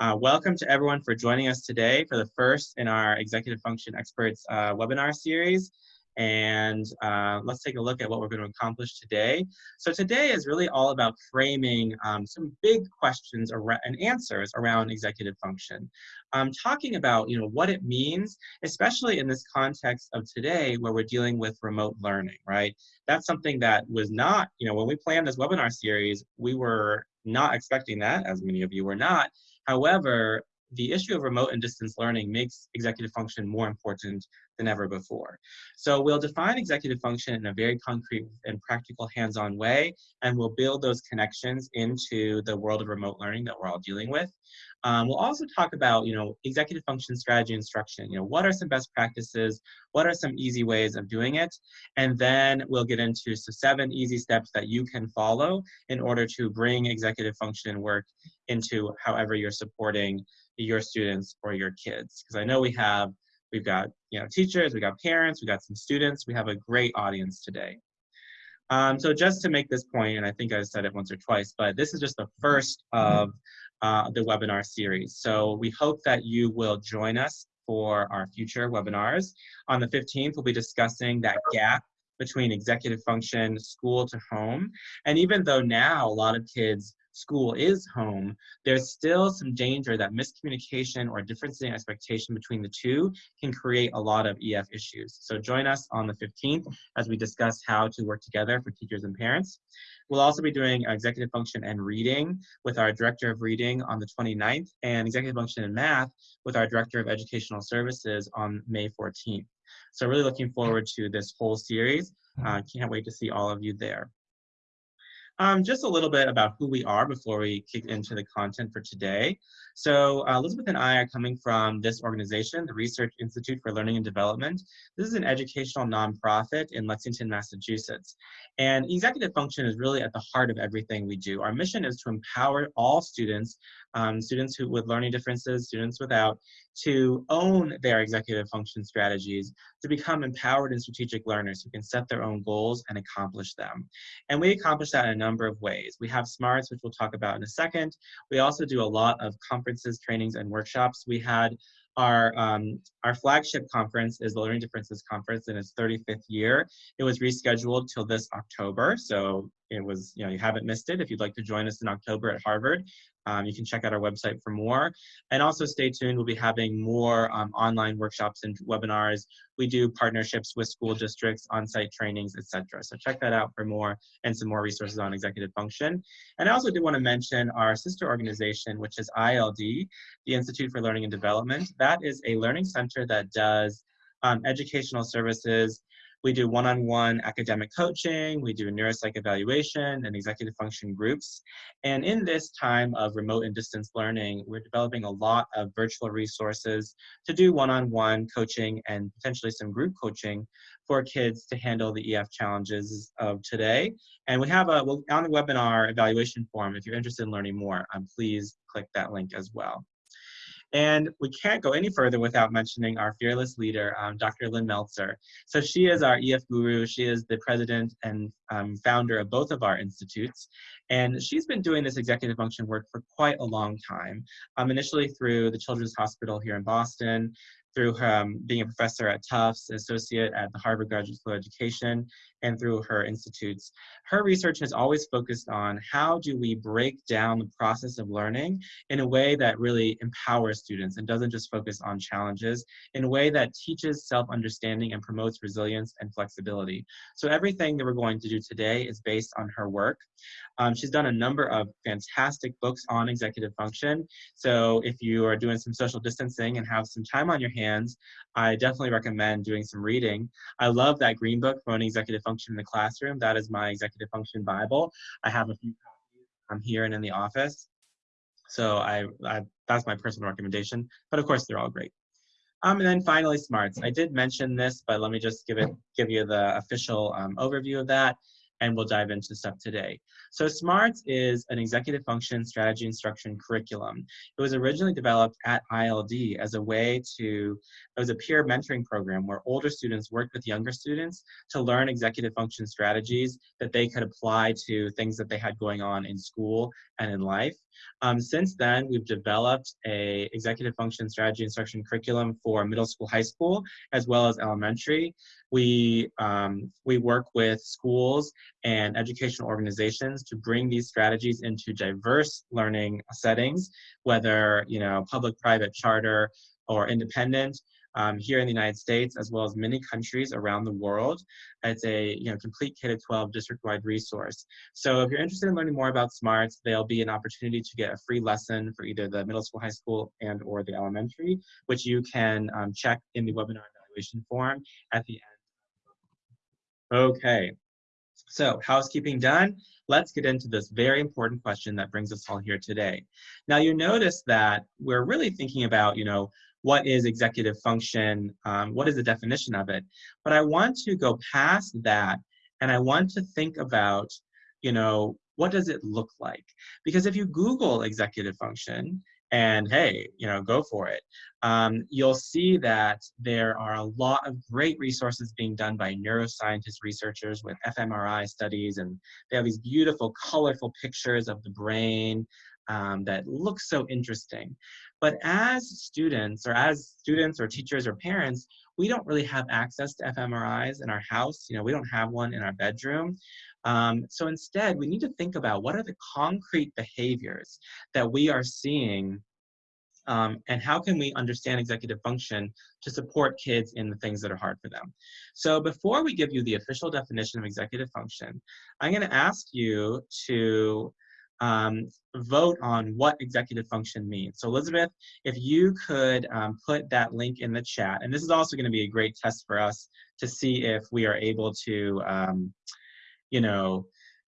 Uh, welcome to everyone for joining us today for the first in our Executive Function Experts uh, webinar series. And uh, let's take a look at what we're going to accomplish today. So today is really all about framing um, some big questions and answers around executive function. Um, talking about you know what it means, especially in this context of today where we're dealing with remote learning, right? That's something that was not, you know, when we planned this webinar series, we were not expecting that, as many of you were not. However, the issue of remote and distance learning makes executive function more important than ever before. So we'll define executive function in a very concrete and practical hands-on way, and we'll build those connections into the world of remote learning that we're all dealing with. Um, we'll also talk about, you know, executive function strategy instruction. You know, what are some best practices? What are some easy ways of doing it? And then we'll get into so seven easy steps that you can follow in order to bring executive function work into however you're supporting your students or your kids. Because I know we have, we've got, you know, teachers, we got parents, we got some students. We have a great audience today. Um, so just to make this point, and I think I've said it once or twice, but this is just the first of uh, the webinar series. So we hope that you will join us for our future webinars. On the 15th, we'll be discussing that gap between executive function, school to home. And even though now a lot of kids school is home, there's still some danger that miscommunication or difference in expectation between the two can create a lot of EF issues. So join us on the 15th as we discuss how to work together for teachers and parents. We'll also be doing executive function and reading with our director of reading on the 29th and executive function and math with our director of educational services on May 14th. So really looking forward to this whole series. Uh, can't wait to see all of you there. Um, just a little bit about who we are before we kick into the content for today. So uh, Elizabeth and I are coming from this organization, the Research Institute for Learning and Development. This is an educational nonprofit in Lexington, Massachusetts. And executive function is really at the heart of everything we do. Our mission is to empower all students um, students who with learning differences, students without, to own their executive function strategies, to become empowered and strategic learners who can set their own goals and accomplish them. And we accomplish that in a number of ways. We have SMARTS, which we'll talk about in a second. We also do a lot of conferences, trainings, and workshops. We had our, um, our flagship conference is the Learning Differences Conference in its 35th year. It was rescheduled till this October, so it was, you know, you haven't missed it. If you'd like to join us in October at Harvard, um, you can check out our website for more. And also stay tuned, we'll be having more um, online workshops and webinars. We do partnerships with school districts, on-site trainings, etc. So check that out for more and some more resources on executive function. And I also do want to mention our sister organization, which is ILD, the Institute for Learning and Development. That is a learning center that does um, educational services we do one-on-one -on -one academic coaching, we do neuropsych evaluation and executive function groups. And in this time of remote and distance learning, we're developing a lot of virtual resources to do one-on-one -on -one coaching and potentially some group coaching for kids to handle the EF challenges of today. And we have a, well, on the webinar evaluation form, if you're interested in learning more, um, please click that link as well. And we can't go any further without mentioning our fearless leader, um, Dr. Lynn Meltzer. So she is our EF guru. She is the president and um, founder of both of our institutes. And she's been doing this executive function work for quite a long time, um, initially through the Children's Hospital here in Boston, through um, being a professor at Tufts, associate at the Harvard Graduate School of Education, and through her institutes. Her research has always focused on how do we break down the process of learning in a way that really empowers students and doesn't just focus on challenges, in a way that teaches self-understanding and promotes resilience and flexibility. So everything that we're going to do today is based on her work. Um, she's done a number of fantastic books on executive function. So if you are doing some social distancing and have some time on your hands, I definitely recommend doing some reading. I love that green book, Promoting Executive in the Classroom. That is my executive function Bible. I have a few copies I'm here and in the office. So I, I, that's my personal recommendation, but of course they're all great. Um, and then finally, smarts. I did mention this, but let me just give it, give you the official um, overview of that. And we'll dive into stuff today. So SMARTS is an executive function strategy instruction curriculum. It was originally developed at ILD as a way to, it was a peer mentoring program where older students worked with younger students to learn executive function strategies that they could apply to things that they had going on in school and in life. Um, since then, we've developed a executive function strategy instruction curriculum for middle school, high school, as well as elementary. We, um, we work with schools and educational organizations to bring these strategies into diverse learning settings, whether, you know, public, private, charter, or independent um, here in the United States, as well as many countries around the world. It's a you know, complete K-12 district-wide resource. So if you're interested in learning more about SMARTS, there'll be an opportunity to get a free lesson for either the middle school, high school, and or the elementary, which you can um, check in the webinar evaluation form at the end. Okay, so housekeeping done, let's get into this very important question that brings us all here today. Now you notice that we're really thinking about, you know, what is executive function, um, what is the definition of it. But I want to go past that and I want to think about, you know, what does it look like? Because if you Google executive function, and hey, you know, go for it. Um, you'll see that there are a lot of great resources being done by neuroscientist researchers with fMRI studies, and they have these beautiful, colorful pictures of the brain um, that look so interesting. But as students or as students or teachers or parents, we don't really have access to fMRIs in our house. You know, we don't have one in our bedroom. Um, so instead, we need to think about what are the concrete behaviors that we are seeing um, and how can we understand executive function to support kids in the things that are hard for them. So before we give you the official definition of executive function, I'm going to ask you to um, vote on what executive function means. So Elizabeth, if you could um, put that link in the chat, and this is also gonna be a great test for us to see if we are able to, um, you know,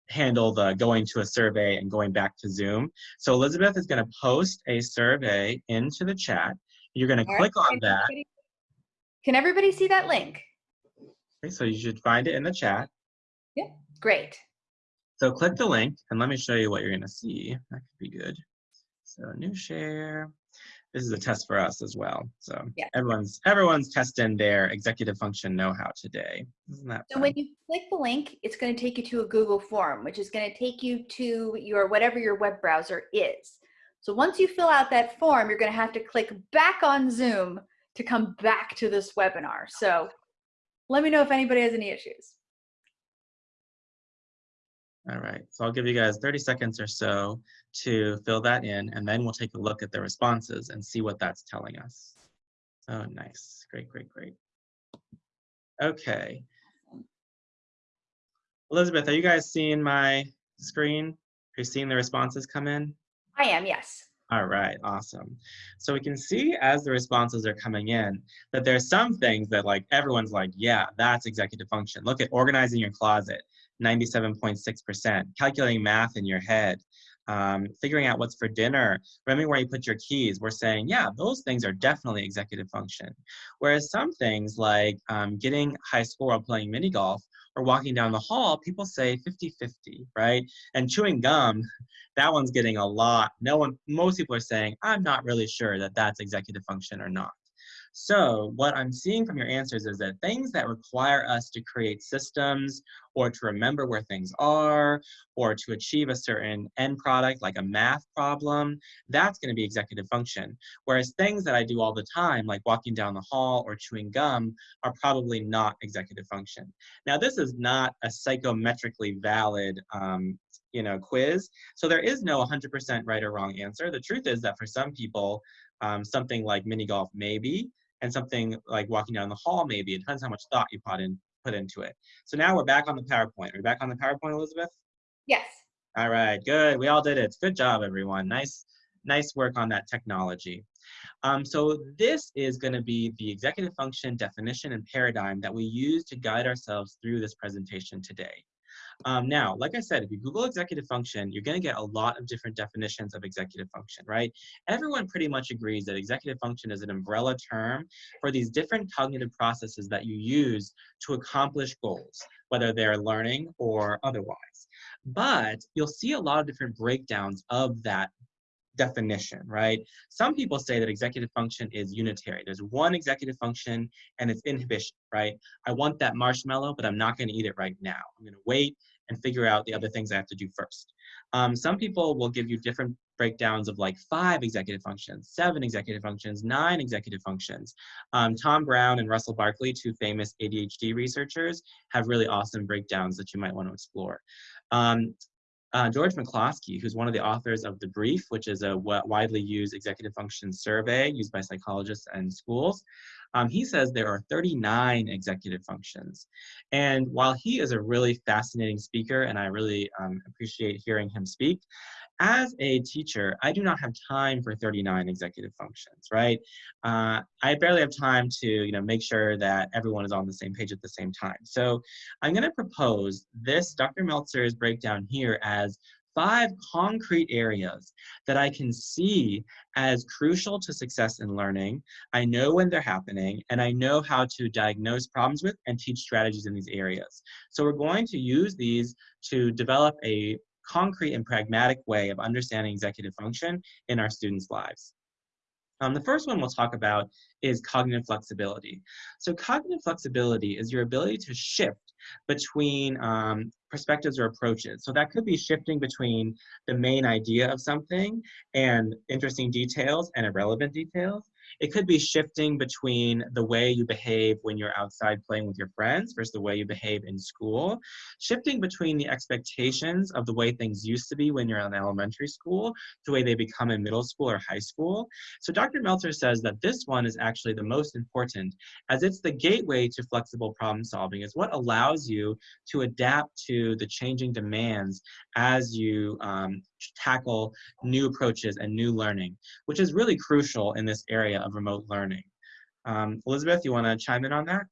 handle the going to a survey and going back to Zoom. So Elizabeth is gonna post a survey into the chat. You're gonna All click right. on that. Can everybody see that link? Okay, so you should find it in the chat. Yeah, great. So click the link and let me show you what you're gonna see. That could be good. So new share. This is a test for us as well. So yeah. everyone's everyone's testing their executive function know-how today. Isn't that So when you click the link, it's going to take you to a Google form, which is going to take you to your whatever your web browser is. So once you fill out that form, you're going to have to click back on Zoom to come back to this webinar. So let me know if anybody has any issues. All right, so I'll give you guys 30 seconds or so to fill that in, and then we'll take a look at the responses and see what that's telling us. Oh, nice. Great, great, great. Okay. Elizabeth, are you guys seeing my screen? Are you seeing the responses come in? I am, yes. All right, awesome. So we can see as the responses are coming in that there's some things that like everyone's like, yeah, that's executive function. Look at organizing your closet. 97.6%. Calculating math in your head, um, figuring out what's for dinner, remembering where you put your keys, we're saying, yeah, those things are definitely executive function. Whereas some things like um, getting high score while playing mini golf or walking down the hall, people say 50-50, right? And chewing gum, that one's getting a lot. No one, most people are saying, I'm not really sure that that's executive function or not. So what I'm seeing from your answers is that things that require us to create systems or to remember where things are or to achieve a certain end product like a math problem, that's going to be executive function. Whereas things that I do all the time like walking down the hall or chewing gum are probably not executive function. Now this is not a psychometrically valid um, you know, quiz. So there is no 100% right or wrong answer. The truth is that for some people, um, something like mini golf maybe, and something like walking down the hall maybe. It depends how much thought you put in put into it. So now we're back on the PowerPoint. Are we back on the PowerPoint, Elizabeth? Yes. All right, good. We all did it. Good job, everyone. Nice, nice work on that technology. Um, so this is going to be the executive function definition and paradigm that we use to guide ourselves through this presentation today. Um, now, like I said, if you Google executive function, you're going to get a lot of different definitions of executive function, right? Everyone pretty much agrees that executive function is an umbrella term for these different cognitive processes that you use to accomplish goals, whether they're learning or otherwise. But you'll see a lot of different breakdowns of that definition, right? Some people say that executive function is unitary. There's one executive function and it's inhibition, right? I want that marshmallow, but I'm not going to eat it right now. I'm going to wait and figure out the other things I have to do first. Um, some people will give you different breakdowns of like five executive functions, seven executive functions, nine executive functions. Um, Tom Brown and Russell Barkley, two famous ADHD researchers, have really awesome breakdowns that you might want to explore. Um, uh, George McCloskey, who's one of the authors of The Brief, which is a widely used executive function survey used by psychologists and schools, um, he says there are 39 executive functions. And while he is a really fascinating speaker, and I really um, appreciate hearing him speak, as a teacher, I do not have time for 39 executive functions, right? Uh, I barely have time to, you know, make sure that everyone is on the same page at the same time. So I'm going to propose this Dr. Meltzer's breakdown here as five concrete areas that I can see as crucial to success in learning. I know when they're happening, and I know how to diagnose problems with and teach strategies in these areas. So we're going to use these to develop a concrete and pragmatic way of understanding executive function in our students' lives. Um, the first one we'll talk about is cognitive flexibility. So cognitive flexibility is your ability to shift between um, perspectives or approaches. So that could be shifting between the main idea of something and interesting details and irrelevant details. It could be shifting between the way you behave when you're outside playing with your friends versus the way you behave in school. Shifting between the expectations of the way things used to be when you're in elementary school to the way they become in middle school or high school. So Dr. Meltzer says that this one is actually the most important as it's the gateway to flexible problem solving. It's what allows you to adapt to the changing demands as you um, tackle new approaches and new learning, which is really crucial in this area of remote learning. Um, Elizabeth, you want to chime in on that?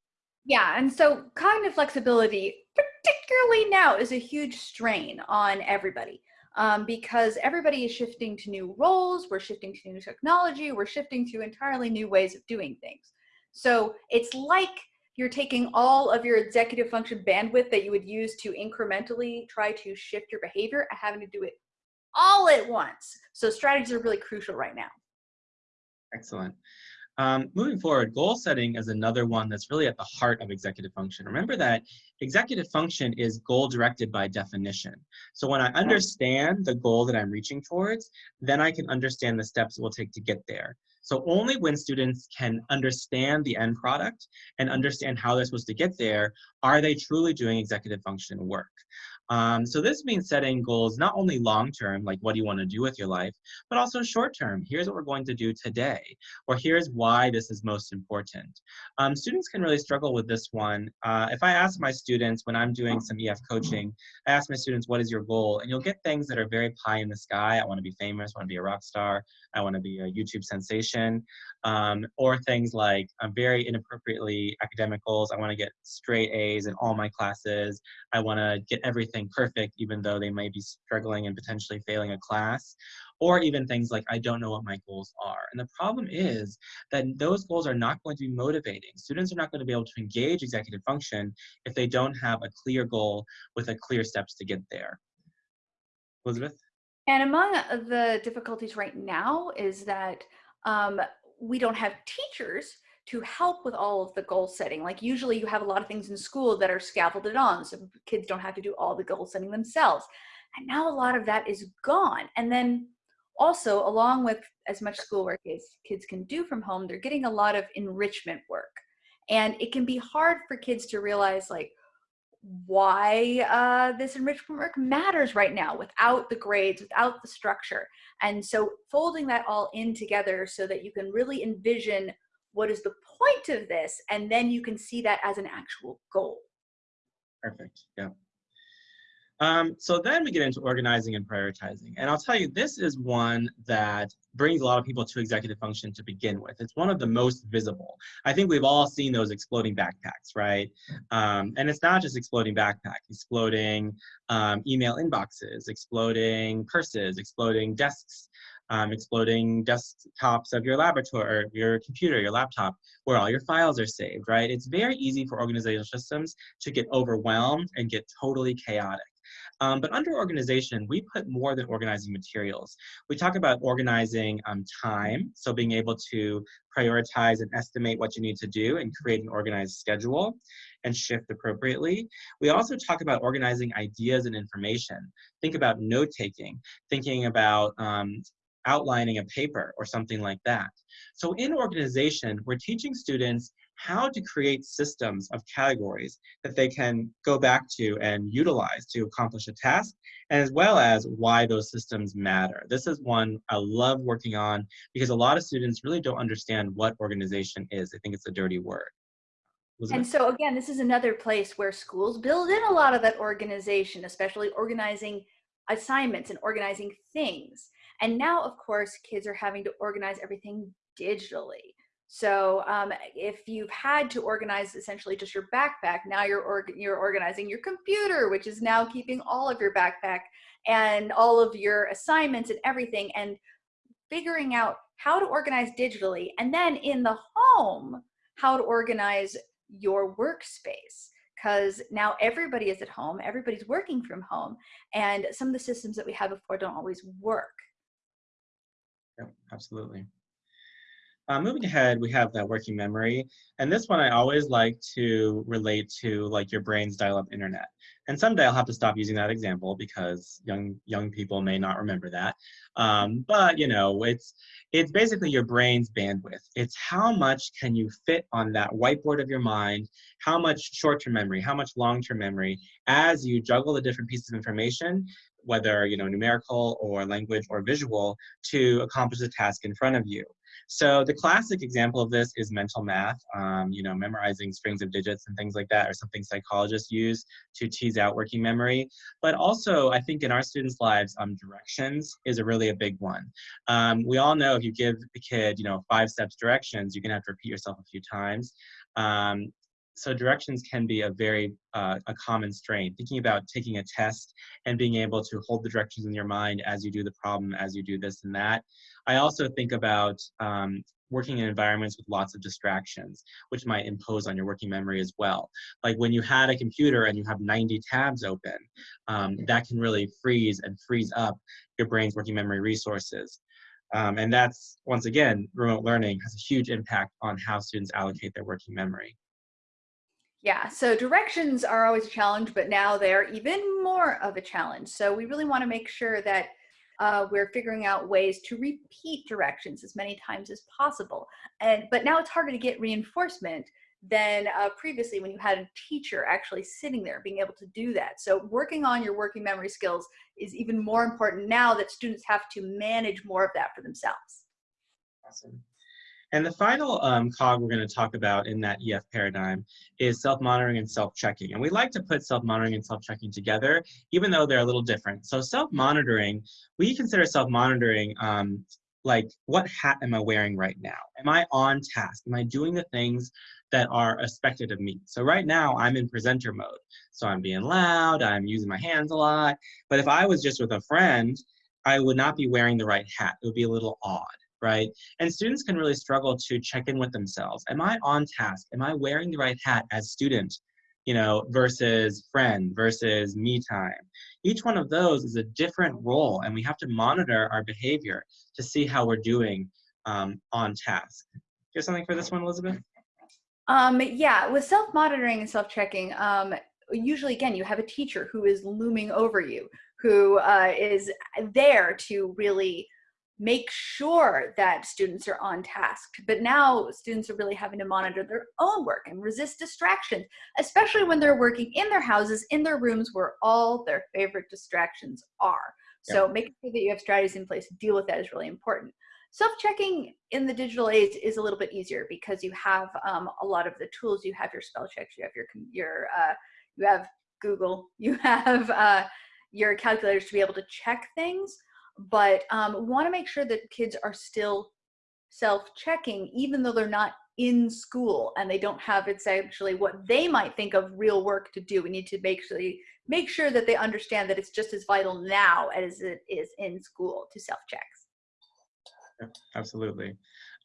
Yeah, and so cognitive flexibility, particularly now, is a huge strain on everybody. Um, because everybody is shifting to new roles, we're shifting to new technology, we're shifting to entirely new ways of doing things. So it's like you're taking all of your executive function bandwidth that you would use to incrementally try to shift your behavior and having to do it all at once. So strategies are really crucial right now. Excellent. Um, moving forward, goal setting is another one that's really at the heart of executive function. Remember that executive function is goal directed by definition. So when I understand the goal that I'm reaching towards, then I can understand the steps it will take to get there. So only when students can understand the end product and understand how they're supposed to get there, are they truly doing executive function work. Um, so this means setting goals not only long term, like what do you want to do with your life, but also short term. Here's what we're going to do today, or here's why this is most important. Um, students can really struggle with this one. Uh, if I ask my students when I'm doing some EF coaching, I ask my students, what is your goal? And you'll get things that are very pie in the sky. I want to be famous, I want to be a rock star, I want to be a YouTube sensation, um, or things like I'm very inappropriately academic goals. I want to get straight A's in all my classes. I want to get everything everything perfect, even though they may be struggling and potentially failing a class, or even things like, I don't know what my goals are. And the problem is that those goals are not going to be motivating. Students are not going to be able to engage executive function if they don't have a clear goal with a clear steps to get there. Elizabeth? And among the difficulties right now is that um, we don't have teachers to help with all of the goal setting. Like usually you have a lot of things in school that are scaffolded on, so kids don't have to do all the goal setting themselves. And now a lot of that is gone. And then also along with as much schoolwork as kids can do from home, they're getting a lot of enrichment work. And it can be hard for kids to realize like why uh, this enrichment work matters right now without the grades, without the structure. And so folding that all in together so that you can really envision what is the point of this? And then you can see that as an actual goal. Perfect. Yeah. Um, so then we get into organizing and prioritizing. And I'll tell you, this is one that brings a lot of people to executive function to begin with. It's one of the most visible. I think we've all seen those exploding backpacks, right? Um, and it's not just exploding backpacks, exploding um, email inboxes, exploding purses, exploding desks, um, exploding desktops of your laboratory or your computer, your laptop, where all your files are saved, right? It's very easy for organizational systems to get overwhelmed and get totally chaotic. Um, but under organization, we put more than organizing materials. We talk about organizing um, time, so being able to prioritize and estimate what you need to do and create an organized schedule and shift appropriately. We also talk about organizing ideas and information. Think about note taking, thinking about um, outlining a paper or something like that. So in organization, we're teaching students how to create systems of categories that they can go back to and utilize to accomplish a task, and as well as why those systems matter. This is one I love working on because a lot of students really don't understand what organization is. They think it's a dirty word. And so again, this is another place where schools build in a lot of that organization, especially organizing assignments and organizing things. And now, of course, kids are having to organize everything digitally. So um, if you've had to organize essentially just your backpack, now you're, org you're organizing your computer, which is now keeping all of your backpack and all of your assignments and everything and figuring out how to organize digitally. And then in the home, how to organize your workspace because now everybody is at home, everybody's working from home, and some of the systems that we had before don't always work. Yeah, absolutely. Uh, moving ahead, we have that working memory. And this one I always like to relate to like your brain's dial-up internet. And someday I'll have to stop using that example because young young people may not remember that. Um, but you know, it's it's basically your brain's bandwidth. It's how much can you fit on that whiteboard of your mind, how much short-term memory, how much long-term memory, as you juggle the different pieces of information whether you know numerical or language or visual to accomplish the task in front of you so the classic example of this is mental math, um, you know, memorizing strings of digits and things like that, or something psychologists use to tease out working memory. But also, I think in our students' lives, um, directions is a really a big one. Um, we all know if you give a kid, you know, five steps directions, you're gonna have to repeat yourself a few times. Um, so directions can be a very uh, a common strain. Thinking about taking a test and being able to hold the directions in your mind as you do the problem as you do this and that. I also think about um, working in environments with lots of distractions which might impose on your working memory as well. Like when you had a computer and you have 90 tabs open um, that can really freeze and freeze up your brain's working memory resources. Um, and that's once again remote learning has a huge impact on how students allocate their working memory yeah, so directions are always a challenge, but now they're even more of a challenge. So we really want to make sure that uh, we're figuring out ways to repeat directions as many times as possible. And but now it's harder to get reinforcement than uh, previously when you had a teacher actually sitting there being able to do that. So working on your working memory skills is even more important now that students have to manage more of that for themselves. Awesome. And the final um, cog we're going to talk about in that EF paradigm is self-monitoring and self-checking. And we like to put self-monitoring and self-checking together, even though they're a little different. So self-monitoring, we consider self-monitoring um, like, what hat am I wearing right now? Am I on task? Am I doing the things that are expected of me? So right now, I'm in presenter mode. So I'm being loud, I'm using my hands a lot. But if I was just with a friend, I would not be wearing the right hat. It would be a little odd right? And students can really struggle to check in with themselves. Am I on task? Am I wearing the right hat as student, you know, versus friend, versus me time? Each one of those is a different role, and we have to monitor our behavior to see how we're doing um, on task. Do you have something for this one, Elizabeth? Um, yeah, with self-monitoring and self-checking, um, usually again, you have a teacher who is looming over you, who uh, is there to really make sure that students are on task. But now students are really having to monitor their own work and resist distractions, especially when they're working in their houses, in their rooms where all their favorite distractions are. So yeah. making sure that you have strategies in place to deal with that is really important. Self-checking in the digital age is a little bit easier because you have um, a lot of the tools. You have your spell checks, you have your, your uh, you have Google, you have uh, your calculators to be able to check things, but um, want to make sure that kids are still self-checking even though they're not in school and they don't have it's actually what they might think of real work to do. We need to make sure, make sure that they understand that it's just as vital now as it is in school to self-checks. Absolutely.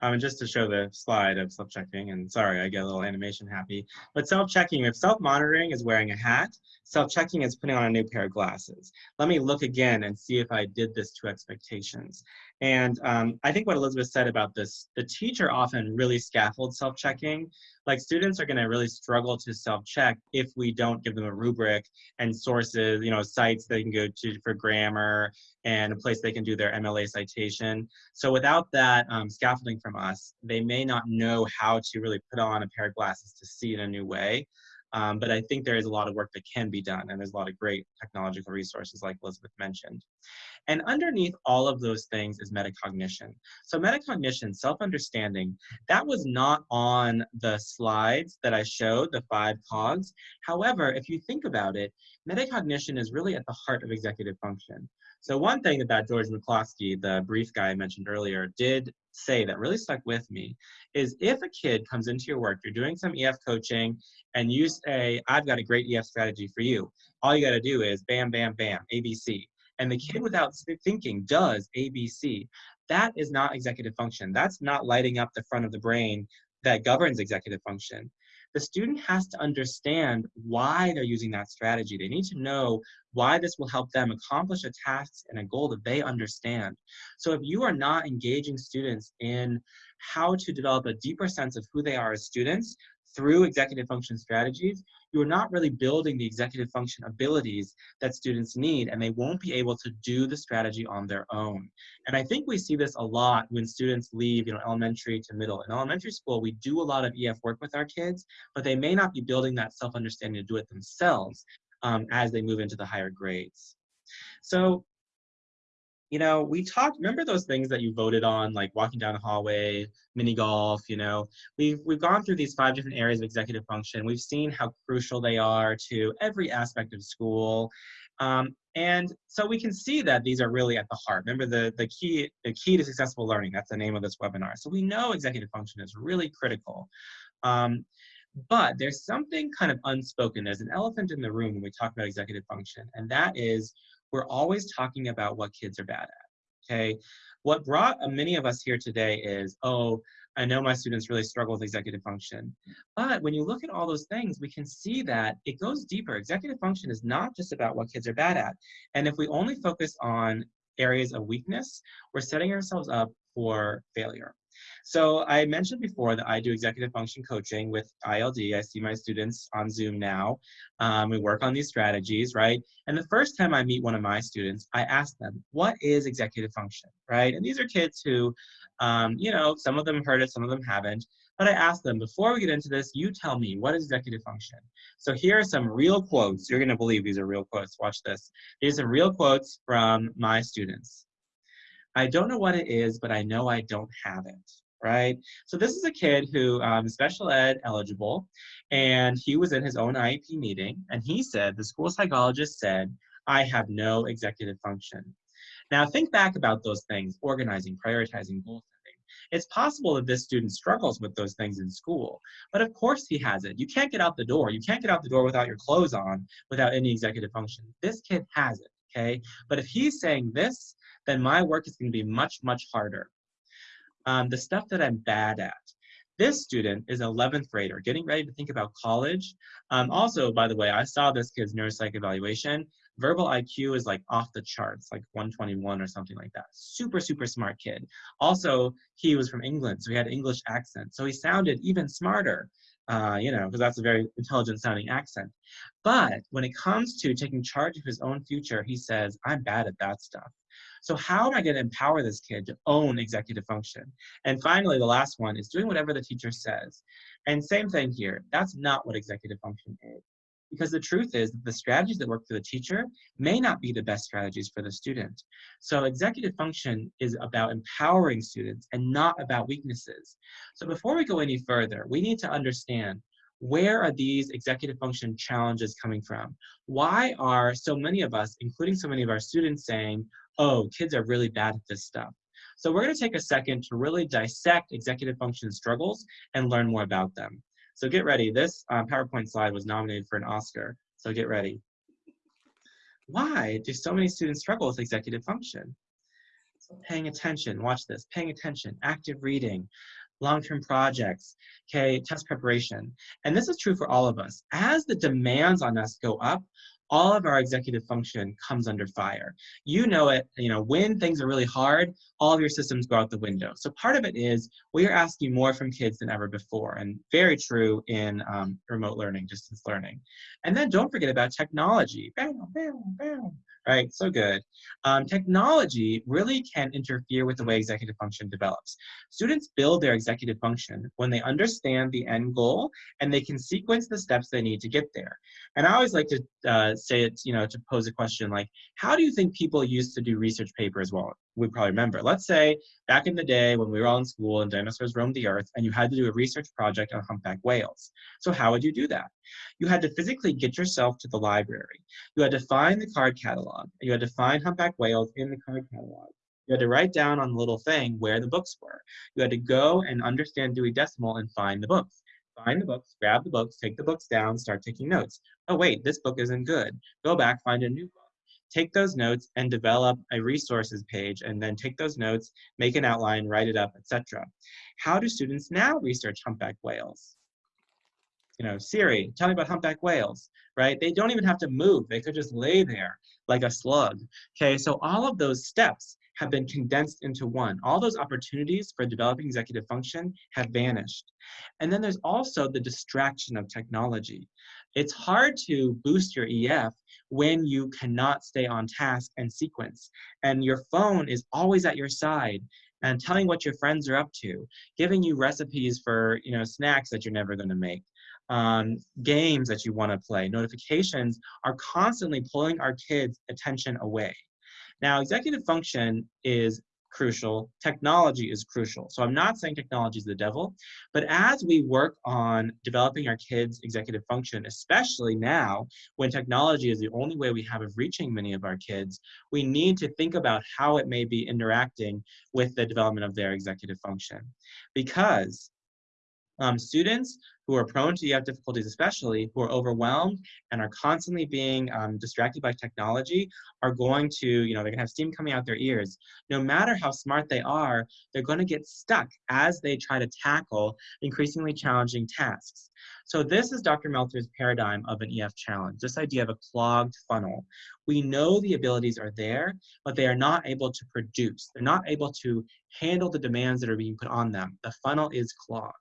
Um, and just to show the slide of self-checking, and sorry, I get a little animation happy, but self-checking, if self-monitoring is wearing a hat, self-checking is putting on a new pair of glasses. Let me look again and see if I did this to expectations. And um, I think what Elizabeth said about this, the teacher often really scaffolds self-checking. Like students are gonna really struggle to self-check if we don't give them a rubric and sources, you know, sites they can go to for grammar and a place they can do their MLA citation. So without that um, scaffolding from us, they may not know how to really put on a pair of glasses to see in a new way. Um, but I think there is a lot of work that can be done, and there's a lot of great technological resources like Elizabeth mentioned. And underneath all of those things is metacognition. So metacognition, self-understanding, that was not on the slides that I showed, the five cogs. However, if you think about it, metacognition is really at the heart of executive function. So one thing that that George McCloskey, the brief guy I mentioned earlier, did say that really stuck with me is if a kid comes into your work, you're doing some EF coaching, and you say, I've got a great EF strategy for you. All you got to do is bam, bam, bam, ABC. And the kid without thinking does ABC. That is not executive function. That's not lighting up the front of the brain that governs executive function the student has to understand why they're using that strategy. They need to know why this will help them accomplish a task and a goal that they understand. So if you are not engaging students in how to develop a deeper sense of who they are as students, through executive function strategies, you are not really building the executive function abilities that students need, and they won't be able to do the strategy on their own. And I think we see this a lot when students leave, you know, elementary to middle. In elementary school, we do a lot of EF work with our kids, but they may not be building that self-understanding to do it themselves um, as they move into the higher grades. So you know, we talked, remember those things that you voted on, like walking down the hallway, mini golf, you know, we've, we've gone through these five different areas of executive function. We've seen how crucial they are to every aspect of school. Um, and so we can see that these are really at the heart. Remember the, the, key, the key to successful learning, that's the name of this webinar. So we know executive function is really critical. Um, but there's something kind of unspoken. There's an elephant in the room when we talk about executive function, and that is we're always talking about what kids are bad at, okay? What brought uh, many of us here today is, oh, I know my students really struggle with executive function. But when you look at all those things, we can see that it goes deeper. Executive function is not just about what kids are bad at. And if we only focus on areas of weakness, we're setting ourselves up for failure. So I mentioned before that I do executive function coaching with ILD. I see my students on Zoom now. Um, we work on these strategies, right? And the first time I meet one of my students, I ask them, what is executive function, right? And these are kids who, um, you know, some of them heard it, some of them haven't. But I ask them, before we get into this, you tell me, what is executive function? So here are some real quotes. You're gonna believe these are real quotes. Watch this. These are real quotes from my students. I don't know what it is, but I know I don't have it, right? So this is a kid who um, special ed eligible, and he was in his own IEP meeting, and he said, the school psychologist said, I have no executive function. Now think back about those things, organizing, prioritizing, goal setting. It's possible that this student struggles with those things in school, but of course he has it. You can't get out the door. You can't get out the door without your clothes on, without any executive function. This kid has it, okay? But if he's saying this, then my work is going to be much, much harder. Um, the stuff that I'm bad at. This student is an 11th grader getting ready to think about college. Um, also, by the way, I saw this kid's neuropsych evaluation. Verbal IQ is like off the charts, like 121 or something like that. Super, super smart kid. Also, he was from England, so he had English accent. So he sounded even smarter, uh, you know, because that's a very intelligent sounding accent. But when it comes to taking charge of his own future, he says, I'm bad at that stuff. So how am I going to empower this kid to own executive function? And finally, the last one is doing whatever the teacher says. And same thing here. That's not what executive function is. Because the truth is that the strategies that work for the teacher may not be the best strategies for the student. So executive function is about empowering students and not about weaknesses. So before we go any further, we need to understand where are these executive function challenges coming from? Why are so many of us, including so many of our students saying, oh, kids are really bad at this stuff? So we're gonna take a second to really dissect executive function struggles and learn more about them. So get ready, this uh, PowerPoint slide was nominated for an Oscar, so get ready. Why do so many students struggle with executive function? So paying attention, watch this, paying attention, active reading, long-term projects, okay, test preparation. And this is true for all of us. As the demands on us go up, all of our executive function comes under fire. You know it, you know, when things are really hard, all of your systems go out the window. So part of it is we are asking more from kids than ever before, and very true in um, remote learning, distance learning. And then don't forget about technology. Bam, bam, bam right? So good. Um, technology really can interfere with the way executive function develops. Students build their executive function when they understand the end goal and they can sequence the steps they need to get there. And I always like to uh, say it, you know, to pose a question like, how do you think people used to do research papers? Well, we probably remember. Let's say back in the day when we were all in school and dinosaurs roamed the earth and you had to do a research project on humpback whales. So how would you do that? You had to physically get yourself to the library. You had to find the card catalog. You had to find humpback whales in the card catalog. You had to write down on the little thing where the books were. You had to go and understand Dewey Decimal and find the books. Find the books, grab the books, take the books down, start taking notes. Oh wait, this book isn't good. Go back, find a new book take those notes and develop a resources page and then take those notes, make an outline, write it up, etc. How do students now research humpback whales? You know, Siri, tell me about humpback whales, right? They don't even have to move. They could just lay there like a slug. Okay, so all of those steps have been condensed into one. All those opportunities for developing executive function have vanished. And then there's also the distraction of technology. It's hard to boost your EF when you cannot stay on task and sequence. And your phone is always at your side and telling what your friends are up to, giving you recipes for you know snacks that you're never going to make, um, games that you want to play. Notifications are constantly pulling our kids' attention away. Now, executive function is crucial. Technology is crucial. So I'm not saying technology is the devil, but as we work on developing our kids' executive function, especially now when technology is the only way we have of reaching many of our kids, we need to think about how it may be interacting with the development of their executive function. Because um, students who are prone to EF difficulties especially, who are overwhelmed and are constantly being um, distracted by technology, are going to, you know, they're gonna have steam coming out their ears. No matter how smart they are, they're gonna get stuck as they try to tackle increasingly challenging tasks. So this is Dr. Meltzer's paradigm of an EF challenge, this idea of a clogged funnel. We know the abilities are there, but they are not able to produce. They're not able to handle the demands that are being put on them. The funnel is clogged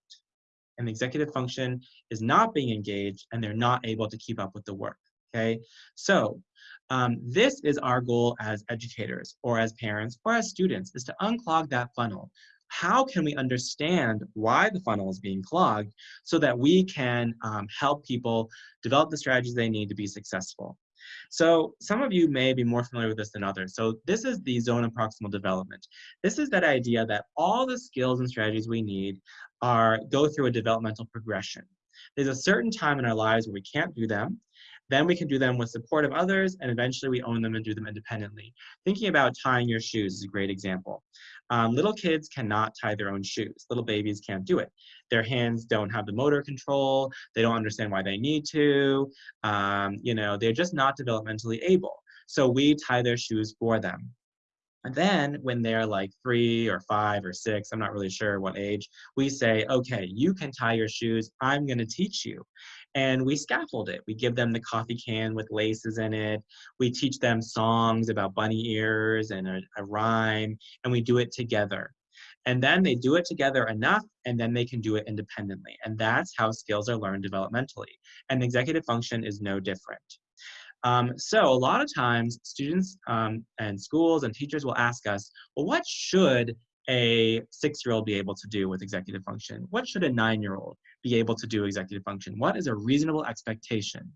and the executive function is not being engaged and they're not able to keep up with the work, okay? So um, this is our goal as educators or as parents or as students is to unclog that funnel. How can we understand why the funnel is being clogged so that we can um, help people develop the strategies they need to be successful? So some of you may be more familiar with this than others. So this is the zone of proximal development. This is that idea that all the skills and strategies we need are go through a developmental progression. There's a certain time in our lives where we can't do them. Then we can do them with support of others, and eventually we own them and do them independently. Thinking about tying your shoes is a great example. Um, little kids cannot tie their own shoes. Little babies can't do it. Their hands don't have the motor control. They don't understand why they need to. Um, you know, they're just not developmentally able. So we tie their shoes for them. And then when they're like three or five or six, I'm not really sure what age, we say, okay, you can tie your shoes. I'm going to teach you. And we scaffold it. We give them the coffee can with laces in it. We teach them songs about bunny ears and a, a rhyme, and we do it together. And then they do it together enough, and then they can do it independently. And that's how skills are learned developmentally. And executive function is no different. Um, so a lot of times students um, and schools and teachers will ask us, well, what should a six-year-old be able to do with executive function? What should a nine-year-old be able to do executive function? What is a reasonable expectation?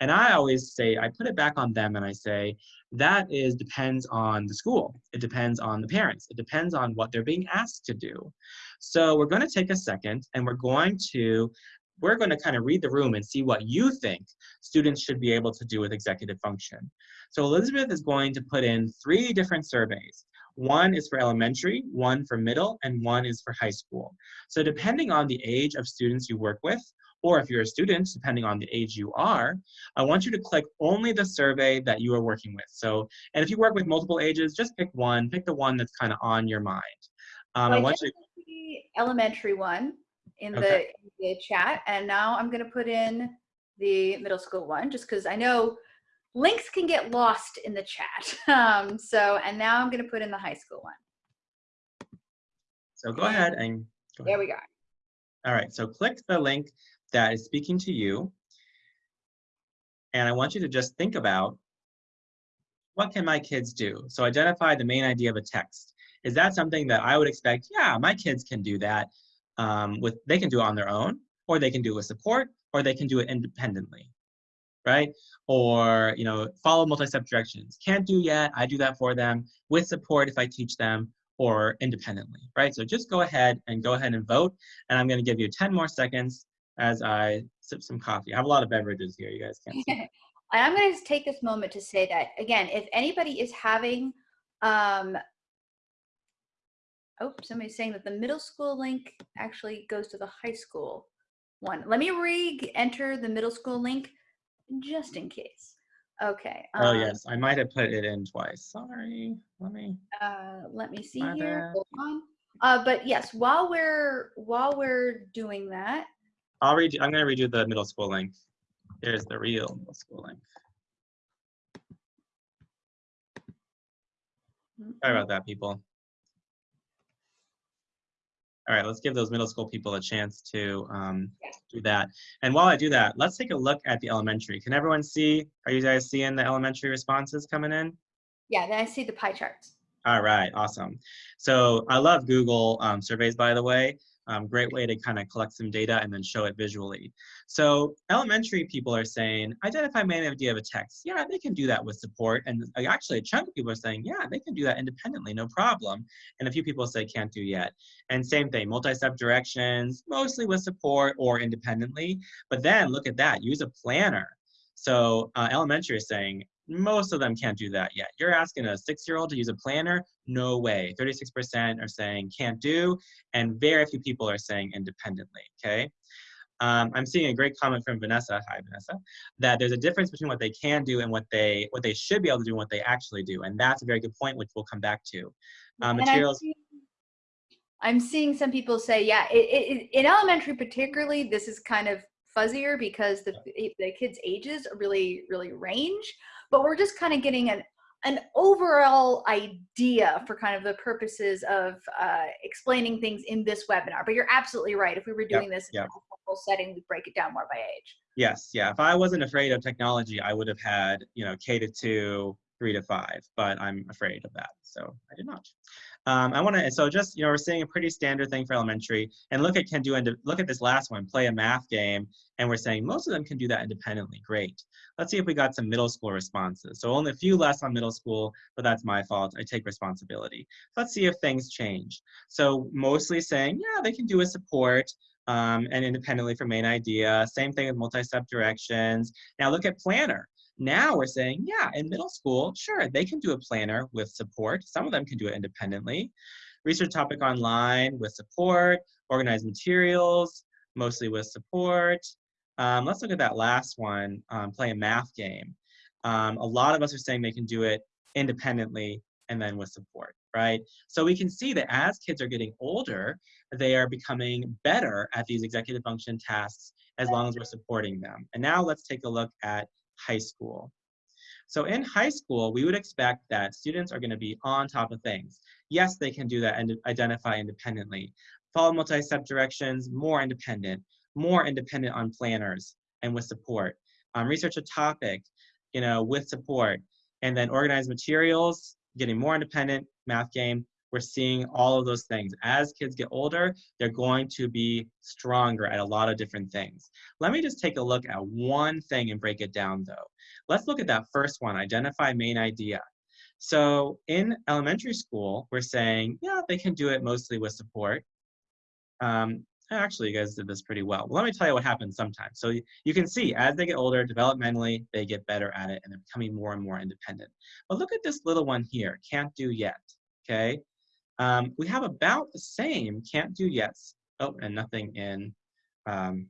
And I always say, I put it back on them and I say, that is depends on the school. It depends on the parents. It depends on what they're being asked to do. So we're gonna take a second and we're going to we're going to kind of read the room and see what you think students should be able to do with executive function. So Elizabeth is going to put in three different surveys. One is for elementary, one for middle, and one is for high school. So depending on the age of students you work with, or if you're a student, depending on the age you are, I want you to click only the survey that you are working with. So, and if you work with multiple ages, just pick one, pick the one that's kind of on your mind. Um, well, I want you to, the elementary one in Okay. the, in the chat, and now I'm going to put in the middle school one, just because I know links can get lost in the chat. Um, so, and now I'm going to put in the high school one. so go ahead and go There ahead. we go. All right, so click the link that is speaking to you. And I want you to just think about what can my kids do? So identify the main idea of a text. Is that something that I would expect? Yeah, my kids can do that. Um, with they can do it on their own, or they can do it with support, or they can do it independently, right? Or you know, follow multi-step directions. Can't do yet. I do that for them with support if I teach them, or independently, right? So just go ahead and go ahead and vote. And I'm going to give you 10 more seconds as I sip some coffee. I have a lot of beverages here. You guys can't see. I'm going to take this moment to say that again, if anybody is having, um, oh, somebody's saying that the middle school link actually goes to the high school one. Let me re-enter the middle school link just in case. Okay. Oh um, yes, I might have put it in twice. Sorry. Let me. Uh, let me see here. Hold on. Uh, but yes, while we're while we're doing that, I'll read. I'm going to redo the middle school link. Here's the real middle school link. Sorry about that, people. All right, let's give those middle school people a chance to um, do that. And while I do that, let's take a look at the elementary. Can everyone see? Are you guys seeing the elementary responses coming in? yeah, then I see the pie charts. All right, awesome. So I love Google um, surveys, by the way. Um, great way to kind of collect some data and then show it visually. So elementary people are saying, identify main idea of a text. Yeah, they can do that with support. And uh, actually a chunk of people are saying, yeah, they can do that independently, no problem. And a few people say can't do yet. And same thing, multi-step directions, mostly with support or independently. But then look at that, use a planner. So uh, elementary is saying, most of them can't do that yet. You're asking a six-year-old to use a planner? No way. 36% are saying can't do, and very few people are saying independently, okay? Um, I'm seeing a great comment from Vanessa, hi Vanessa, that there's a difference between what they can do and what they what they should be able to do and what they actually do. And that's a very good point, which we'll come back to. Um, I'm materials, seeing- I'm seeing some people say, yeah, it, it, in elementary particularly, this is kind of fuzzier because the, the kids' ages really, really range. But we're just kind of getting an, an overall idea for kind of the purposes of uh, explaining things in this webinar. But you're absolutely right. If we were doing this in yep. a full setting, we'd break it down more by age. Yes, yeah. If I wasn't afraid of technology, I would have had, you know, K to two, three to five, but I'm afraid of that, so I did not. Um, I want to, so just, you know, we're seeing a pretty standard thing for elementary, and look at can do, look at this last one, play a math game, and we're saying most of them can do that independently. Great. Let's see if we got some middle school responses. So only a few less on middle school, but that's my fault. I take responsibility. Let's see if things change. So mostly saying, yeah, they can do a support um, and independently for main idea. Same thing with multi-step directions. Now look at planner. Now we're saying, yeah, in middle school, sure, they can do a planner with support. Some of them can do it independently. Research topic online with support, organized materials, mostly with support. Um, let's look at that last one, um, play a math game. Um, a lot of us are saying they can do it independently and then with support, right? So we can see that as kids are getting older, they are becoming better at these executive function tasks as long as we're supporting them. And now let's take a look at high school. So in high school, we would expect that students are going to be on top of things. Yes, they can do that and identify independently. Follow multi-step directions, more independent, more independent on planners and with support. Um, research a topic, you know, with support. And then organize materials, getting more independent, math game, we're seeing all of those things. As kids get older, they're going to be stronger at a lot of different things. Let me just take a look at one thing and break it down though. Let's look at that first one, identify main idea. So in elementary school, we're saying, yeah, they can do it mostly with support. Um, actually you guys did this pretty well. well let me tell you what happens sometimes. So you, you can see as they get older, developmentally, they get better at it and they're becoming more and more independent. But look at this little one here, can't do yet, okay? Um, we have about the same can't do yets. Oh, and nothing in um,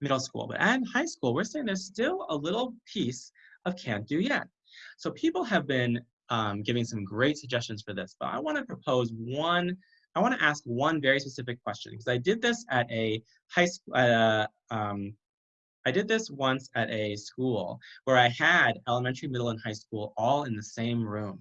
middle school. But in high school, we're saying there's still a little piece of can't do yet. So people have been um, giving some great suggestions for this, but I want to propose one I want to ask one very specific question because I did this at a high school, uh, um, I did this once at a school where I had elementary, middle, and high school all in the same room.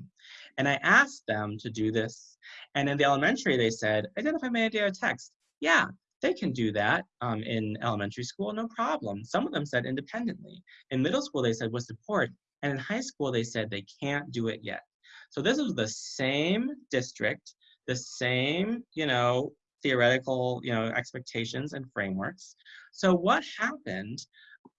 And I asked them to do this. And in the elementary, they said, identify my idea of text. Yeah, they can do that um, in elementary school, no problem. Some of them said independently. In middle school, they said with support. And in high school, they said they can't do it yet. So this was the same district, the same, you know, theoretical, you know, expectations and frameworks. So what happened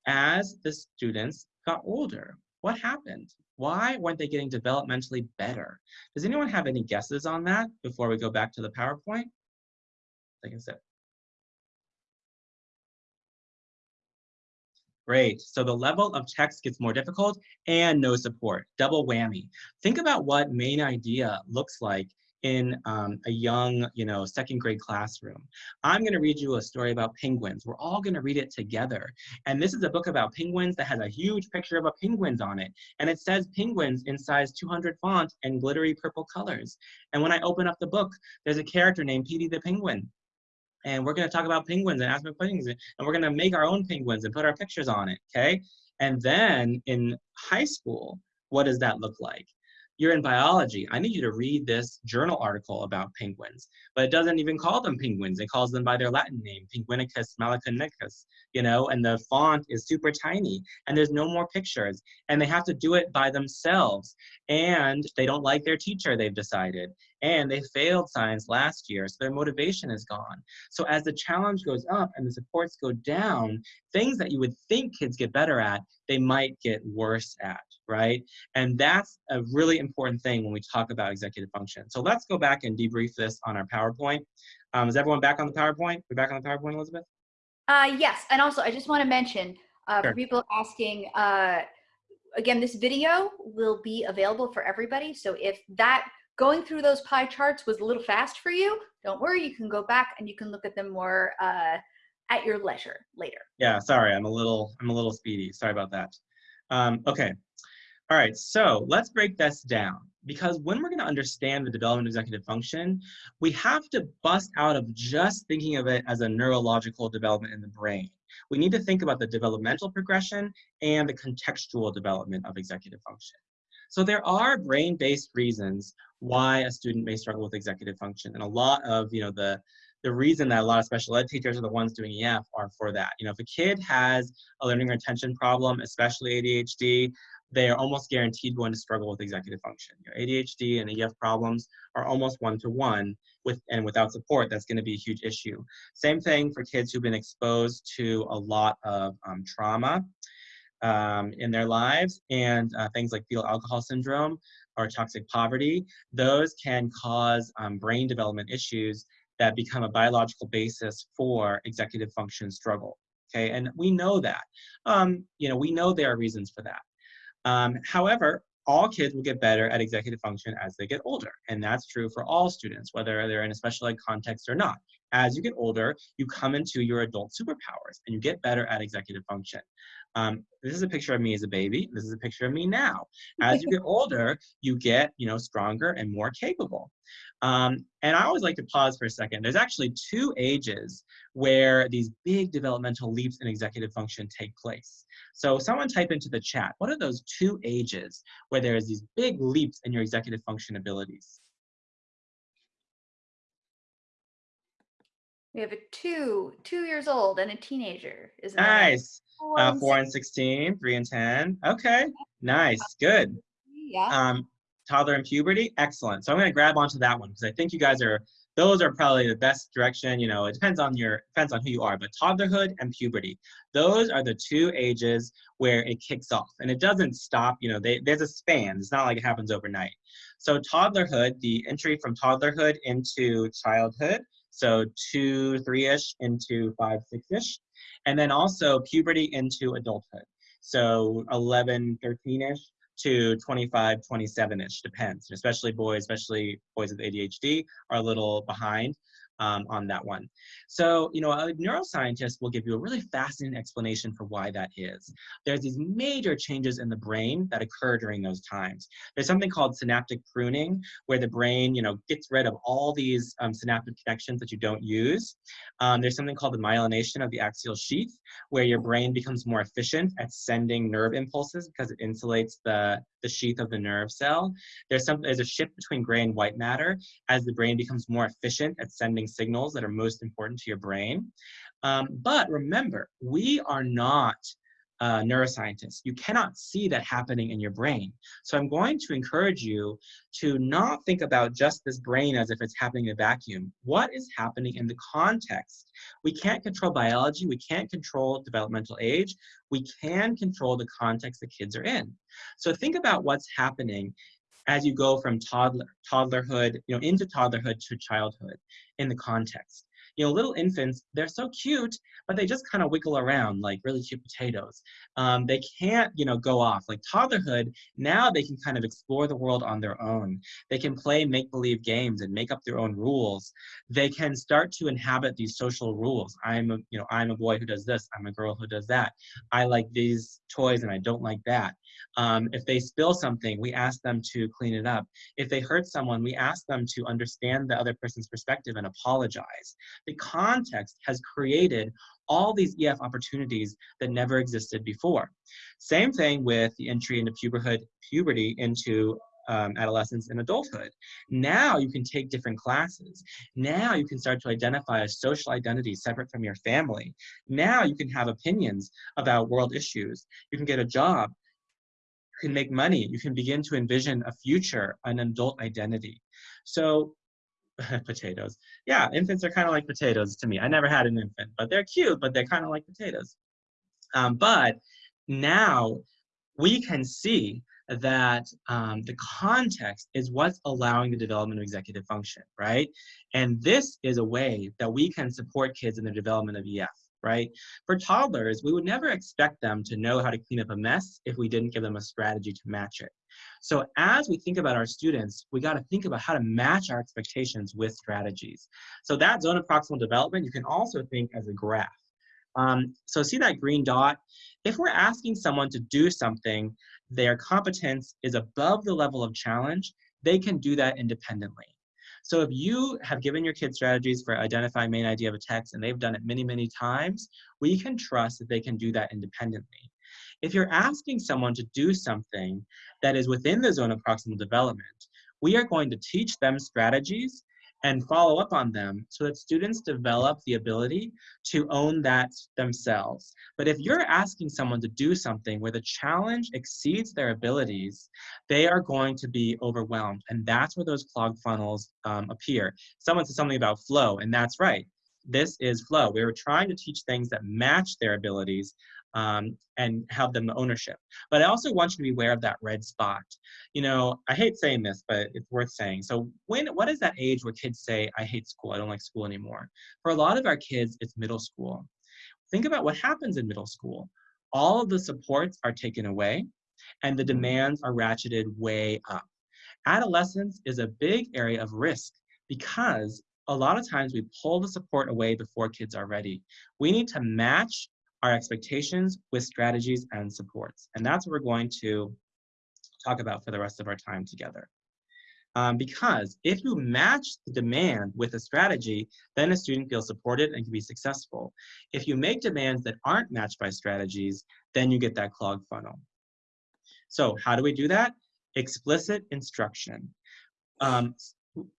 as the students got older? What happened? Why weren't they getting developmentally better? Does anyone have any guesses on that before we go back to the PowerPoint? Take a sip. Great. So the level of text gets more difficult and no support. Double whammy. Think about what main idea looks like in um, a young, you know, second grade classroom. I'm going to read you a story about penguins. We're all going to read it together. And this is a book about penguins that has a huge picture of a penguins on it. And it says penguins in size 200 font and glittery purple colors. And when I open up the book, there's a character named Petey the penguin. And we're going to talk about penguins and ask penguins. And we're going to make our own penguins and put our pictures on it, okay? And then in high school, what does that look like? You're in biology. I need you to read this journal article about penguins, but it doesn't even call them penguins. It calls them by their Latin name, Penguinicus malaconicus, you know, and the font is super tiny and there's no more pictures and they have to do it by themselves and they don't like their teacher, they've decided, and they failed science last year, so their motivation is gone. So as the challenge goes up and the supports go down, things that you would think kids get better at, they might get worse at, right? And that's a really important thing when we talk about executive function. So let's go back and debrief this on our PowerPoint. Um, is everyone back on the PowerPoint? We're back on the PowerPoint, Elizabeth? Uh, yes, and also I just want to mention uh, sure. for people asking, uh, again, this video will be available for everybody. So if that going through those pie charts was a little fast for you, don't worry, you can go back and you can look at them more uh, at your leisure later. Yeah, sorry, I'm a little, I'm a little speedy. Sorry about that. Um, okay, all right, so let's break this down because when we're gonna understand the development of executive function, we have to bust out of just thinking of it as a neurological development in the brain. We need to think about the developmental progression and the contextual development of executive function. So there are brain-based reasons why a student may struggle with executive function. And a lot of, you know, the, the reason that a lot of special ed teachers are the ones doing EF are for that. You know, if a kid has a learning retention problem, especially ADHD, they are almost guaranteed going to struggle with executive function. Your ADHD and EF problems are almost one-to-one -one with and without support, that's gonna be a huge issue. Same thing for kids who've been exposed to a lot of um, trauma um, in their lives and uh, things like fetal alcohol syndrome or toxic poverty, those can cause um, brain development issues that become a biological basis for executive function struggle. Okay, and we know that. Um, you know, we know there are reasons for that. Um, however, all kids will get better at executive function as they get older. And that's true for all students, whether they're in a special ed context or not. As you get older, you come into your adult superpowers and you get better at executive function. Um, this is a picture of me as a baby. This is a picture of me now. As you get older, you get, you know, stronger and more capable. Um, and I always like to pause for a second. There's actually two ages where these big developmental leaps in executive function take place. So someone type into the chat, what are those two ages where there's these big leaps in your executive function abilities? We have a two, two years old and a teenager, isn't nice. Four, uh, four and 16, three and 10. Okay, nice, good. Yeah. Um, toddler and puberty, excellent. So I'm gonna grab onto that one because I think you guys are, those are probably the best direction, you know, it depends on your, depends on who you are, but toddlerhood and puberty, those are the two ages where it kicks off and it doesn't stop, you know, they, there's a span, it's not like it happens overnight. So toddlerhood, the entry from toddlerhood into childhood, So two, three-ish into five, six-ish. And then also puberty into adulthood. So 11, 13-ish to 25, 27-ish, depends. Especially boys, especially boys with ADHD are a little behind um, on that one. So, you know, a neuroscientist will give you a really fascinating explanation for why that is. There's these major changes in the brain that occur during those times. There's something called synaptic pruning, where the brain, you know, gets rid of all these um, synaptic connections that you don't use. Um, there's something called the myelination of the axial sheath, where your brain becomes more efficient at sending nerve impulses because it insulates the, the sheath of the nerve cell. There's some there's a shift between gray and white matter as the brain becomes more efficient at sending signals that are most important to your brain. Um, but remember, we are not uh, neuroscientists. You cannot see that happening in your brain. So I'm going to encourage you to not think about just this brain as if it's happening in a vacuum. What is happening in the context? We can't control biology. We can't control developmental age. We can control the context the kids are in. So think about what's happening as you go from toddler, toddlerhood, you know, into toddlerhood to childhood in the context you know, little infants, they're so cute, but they just kind of wiggle around like really cute potatoes. Um, they can't, you know, go off. Like toddlerhood, now they can kind of explore the world on their own. They can play make-believe games and make up their own rules. They can start to inhabit these social rules. I'm a, you know, I'm a boy who does this. I'm a girl who does that. I like these toys and I don't like that. Um, if they spill something, we ask them to clean it up. If they hurt someone, we ask them to understand the other person's perspective and apologize. The context has created all these EF opportunities that never existed before. Same thing with the entry into puberhood, puberty into um, adolescence and adulthood. Now you can take different classes. Now you can start to identify a social identity separate from your family. Now you can have opinions about world issues. You can get a job You can make money. You can begin to envision a future, an adult identity. So potatoes. Yeah, infants are kind of like potatoes to me. I never had an infant, but they're cute, but they're kind of like potatoes. Um, but now we can see that um, the context is what's allowing the development of executive function, right? And this is a way that we can support kids in the development of EF right? For toddlers, we would never expect them to know how to clean up a mess if we didn't give them a strategy to match it. So as we think about our students, we got to think about how to match our expectations with strategies. So that zone of proximal development, you can also think as a graph. Um, so see that green dot? If we're asking someone to do something, their competence is above the level of challenge, they can do that independently. So if you have given your kids strategies for identifying main idea of a text and they've done it many, many times, we can trust that they can do that independently. If you're asking someone to do something that is within the zone of proximal development, we are going to teach them strategies and follow up on them so that students develop the ability to own that themselves. But if you're asking someone to do something where the challenge exceeds their abilities, they are going to be overwhelmed. And that's where those clogged funnels um, appear. Someone said something about flow, and that's right. This is flow. We were trying to teach things that match their abilities um, and have them ownership. But I also want you to be aware of that red spot. You know, I hate saying this, but it's worth saying. So when, what is that age where kids say, I hate school, I don't like school anymore? For a lot of our kids, it's middle school. Think about what happens in middle school. All of the supports are taken away and the demands are ratcheted way up. Adolescence is a big area of risk because a lot of times we pull the support away before kids are ready. We need to match our expectations with strategies and supports. And that's what we're going to talk about for the rest of our time together. Um, because if you match the demand with a strategy, then a student feels supported and can be successful. If you make demands that aren't matched by strategies, then you get that clogged funnel. So how do we do that? Explicit instruction. Um,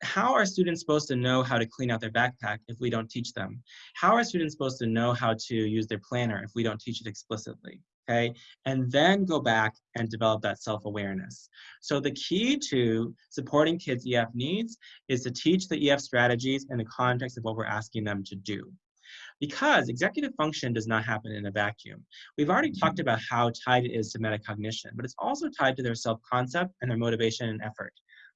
how are students supposed to know how to clean out their backpack if we don't teach them? How are students supposed to know how to use their planner if we don't teach it explicitly? Okay, and then go back and develop that self-awareness. So the key to supporting kids' EF needs is to teach the EF strategies in the context of what we're asking them to do. Because executive function does not happen in a vacuum. We've already talked about how tied it is to metacognition, but it's also tied to their self-concept and their motivation and effort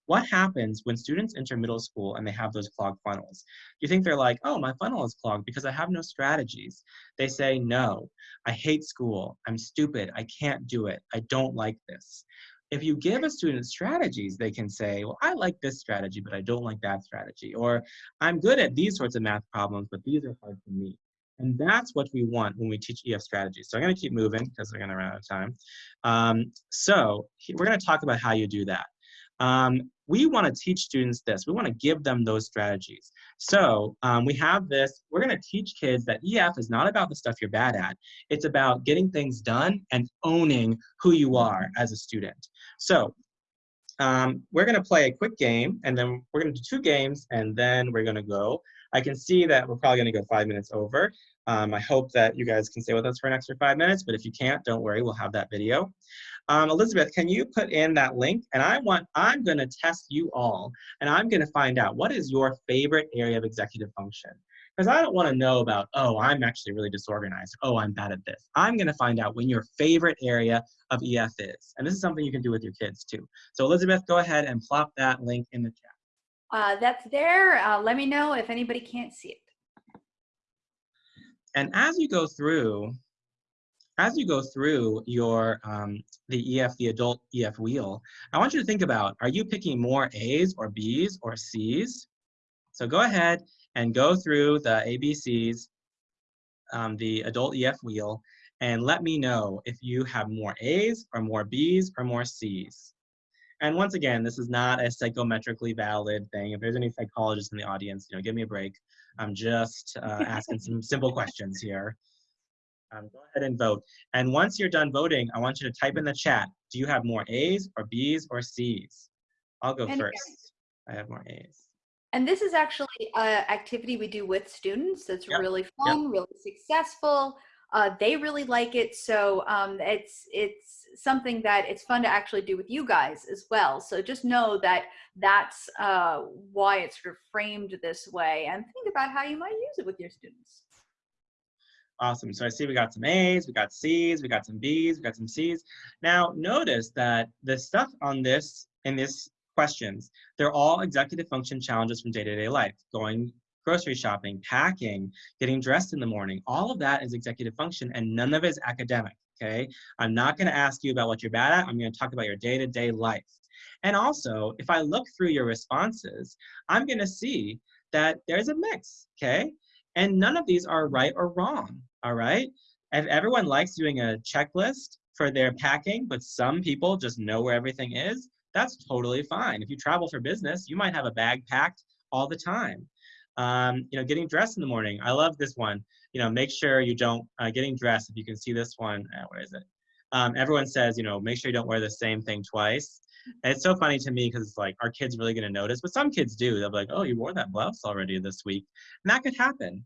what happens when students enter middle school and they have those clogged funnels? Do you think they're like, oh, my funnel is clogged because I have no strategies. They say, no, I hate school. I'm stupid. I can't do it. I don't like this. If you give a student strategies, they can say, well, I like this strategy, but I don't like that strategy. Or I'm good at these sorts of math problems, but these are hard for me. And that's what we want when we teach EF strategies. So I'm going to keep moving because we're going to run out of time. Um, so we're going to talk about how you do that. Um, we want to teach students this. We want to give them those strategies. So um, we have this, we're going to teach kids that EF is not about the stuff you're bad at. It's about getting things done and owning who you are as a student. So um, we're going to play a quick game and then we're going to do two games and then we're going to go. I can see that we're probably going to go five minutes over. Um, I hope that you guys can stay with us for an extra five minutes, but if you can't, don't worry, we'll have that video. Um, Elizabeth, can you put in that link? And I want, I'm gonna test you all, and I'm gonna find out what is your favorite area of executive function? Because I don't wanna know about, oh, I'm actually really disorganized. Oh, I'm bad at this. I'm gonna find out when your favorite area of EF is. And this is something you can do with your kids too. So Elizabeth, go ahead and plop that link in the chat. Uh, that's there. Uh, let me know if anybody can't see it. And as you go through, as you go through your um, the EF, the adult EF wheel, I want you to think about, are you picking more A's or B's or C's? So go ahead and go through the ABCs, um, the adult EF wheel, and let me know if you have more A's or more B's or more C's. And once again, this is not a psychometrically valid thing. If there's any psychologists in the audience, you know, give me a break. I'm just uh, asking some simple questions here. Um, go ahead and vote. And once you're done voting, I want you to type in the chat. Do you have more A's or B's or C's? I'll go and first. I have more A's. And this is actually an activity we do with students. It's yep. really fun, yep. really successful. Uh, they really like it. So um, it's it's something that it's fun to actually do with you guys as well. So just know that that's uh, why it's sort of framed this way and think about how you might use it with your students. Awesome. So I see we got some A's, we got C's, we got some B's, we got some C's. Now notice that the stuff on this, in this questions, they're all executive function challenges from day-to-day -day life. Going grocery shopping, packing, getting dressed in the morning, all of that is executive function and none of it is academic okay? I'm not gonna ask you about what you're bad at, I'm gonna talk about your day-to-day -day life. And also, if I look through your responses, I'm gonna see that there's a mix, okay? And none of these are right or wrong, all right? If everyone likes doing a checklist for their packing, but some people just know where everything is, that's totally fine. If you travel for business, you might have a bag packed all the time. Um, you know, getting dressed in the morning. I love this one you know, make sure you don't, uh, getting dressed, if you can see this one, uh, where is it? Um, everyone says, you know, make sure you don't wear the same thing twice. And it's so funny to me because it's like, are kids really gonna notice? But some kids do. They'll be like, oh, you wore that blouse already this week. And that could happen.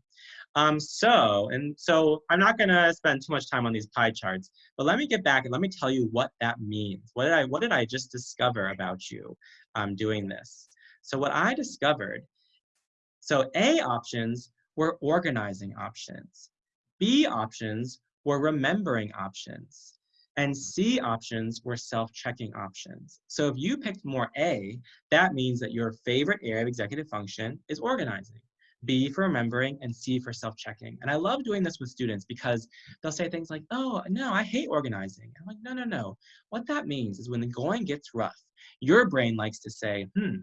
Um, so, and so I'm not gonna spend too much time on these pie charts, but let me get back and let me tell you what that means. What did I, what did I just discover about you um, doing this? So what I discovered, so A options were organizing options. B options were remembering options. And C options were self-checking options. So if you picked more A, that means that your favorite area of executive function is organizing. B for remembering, and C for self-checking. And I love doing this with students because they'll say things like, oh, no, I hate organizing. I'm like, no, no, no. What that means is when the going gets rough, your brain likes to say, hmm,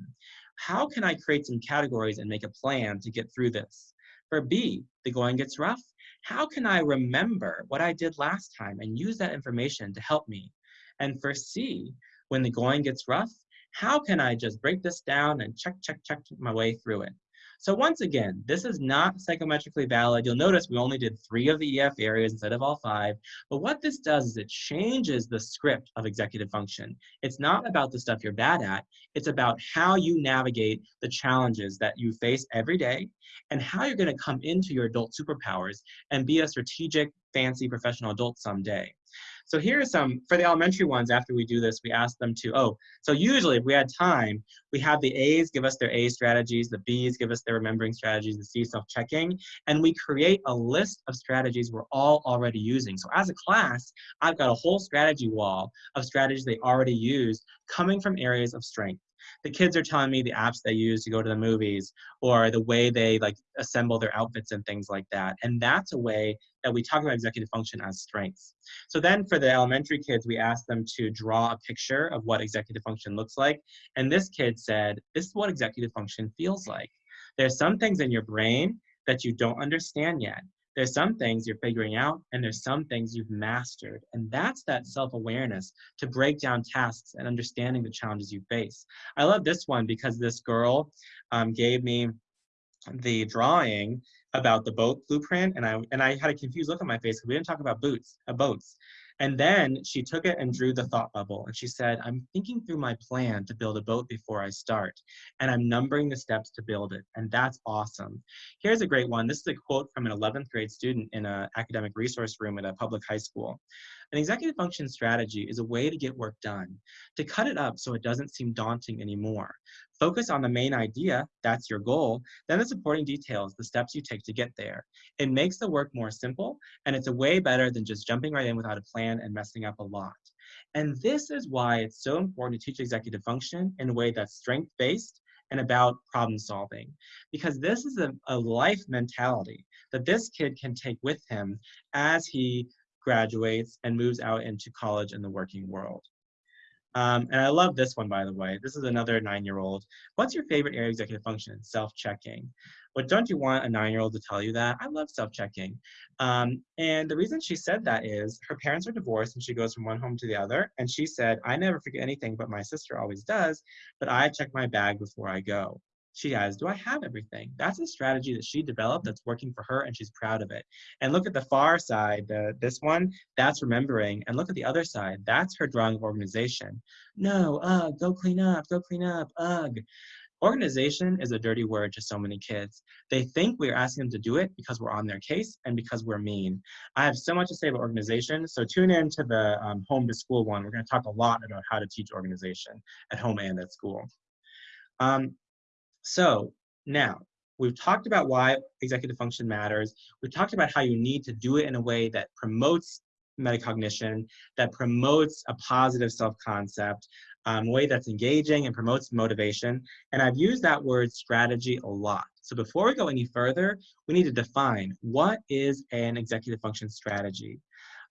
how can I create some categories and make a plan to get through this? For B, the going gets rough. How can I remember what I did last time and use that information to help me? And for C, when the going gets rough, how can I just break this down and check, check, check my way through it? So once again, this is not psychometrically valid. You'll notice we only did three of the EF areas instead of all five. But what this does is it changes the script of executive function. It's not about the stuff you're bad at. It's about how you navigate the challenges that you face every day and how you're gonna come into your adult superpowers and be a strategic, fancy professional adult someday. So here are some, for the elementary ones, after we do this, we ask them to, oh, so usually if we had time, we have the A's give us their A strategies, the B's give us their remembering strategies, the C self-checking, and we create a list of strategies we're all already using. So as a class, I've got a whole strategy wall of strategies they already use coming from areas of strength. The kids are telling me the apps they use to go to the movies or the way they like assemble their outfits and things like that. And that's a way that we talk about executive function as strengths. So then for the elementary kids, we asked them to draw a picture of what executive function looks like. And this kid said, this is what executive function feels like. There's some things in your brain that you don't understand yet. There's some things you're figuring out, and there's some things you've mastered. And that's that self awareness to break down tasks and understanding the challenges you face. I love this one because this girl um, gave me the drawing about the boat blueprint and I and I had a confused look on my face because we didn't talk about boots, uh, boats. And then she took it and drew the thought bubble. And she said, I'm thinking through my plan to build a boat before I start. And I'm numbering the steps to build it. And that's awesome. Here's a great one. This is a quote from an 11th grade student in an academic resource room at a public high school. An executive function strategy is a way to get work done, to cut it up so it doesn't seem daunting anymore. Focus on the main idea, that's your goal, then the supporting details, the steps you take to get there. It makes the work more simple, and it's a way better than just jumping right in without a plan and messing up a lot. And this is why it's so important to teach executive function in a way that's strength-based and about problem solving. Because this is a, a life mentality that this kid can take with him as he graduates, and moves out into college and the working world. Um, and I love this one, by the way. This is another nine-year-old. What's your favorite area executive function? Self-checking. But don't you want a nine-year-old to tell you that? I love self-checking. Um, and the reason she said that is her parents are divorced and she goes from one home to the other. And she said, I never forget anything, but my sister always does. But I check my bag before I go she has, do I have everything? That's a strategy that she developed that's working for her and she's proud of it. And look at the far side, the, this one, that's remembering. And look at the other side, that's her drawing of organization. No, ugh, go clean up, go clean up, ugh. Organization is a dirty word to so many kids. They think we're asking them to do it because we're on their case and because we're mean. I have so much to say about organization, so tune in to the um, home to school one. We're gonna talk a lot about how to teach organization at home and at school. Um, so now we've talked about why executive function matters. We've talked about how you need to do it in a way that promotes metacognition, that promotes a positive self-concept, um, a way that's engaging and promotes motivation. And I've used that word strategy a lot. So before we go any further, we need to define what is an executive function strategy.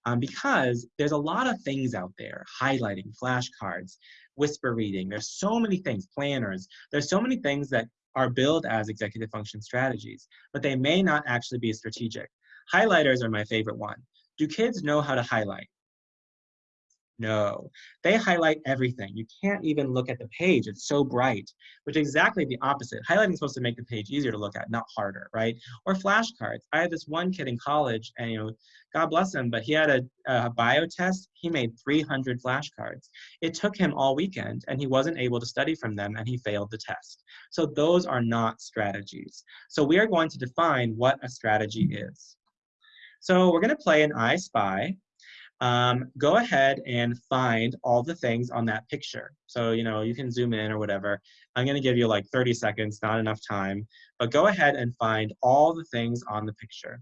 Um, because there's a lot of things out there, highlighting, flashcards, whisper reading. There's so many things, planners. There's so many things that are billed as executive function strategies, but they may not actually be strategic. Highlighters are my favorite one. Do kids know how to highlight? No, they highlight everything. You can't even look at the page. It's so bright, which is exactly the opposite. Highlighting is supposed to make the page easier to look at, not harder, right? Or flashcards. I had this one kid in college, and you know, God bless him, but he had a, a bio test. He made 300 flashcards. It took him all weekend, and he wasn't able to study from them, and he failed the test. So those are not strategies. So we are going to define what a strategy is. So we're going to play an I Spy um, go ahead and find all the things on that picture. So, you know, you can zoom in or whatever. I'm gonna give you like 30 seconds, not enough time, but go ahead and find all the things on the picture.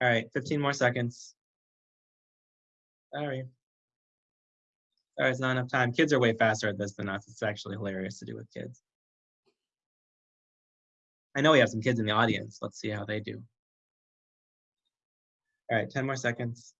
All right, 15 more seconds. Sorry. It's not enough time. Kids are way faster at this than us. It's actually hilarious to do with kids. I know we have some kids in the audience. Let's see how they do. All right, 10 more seconds.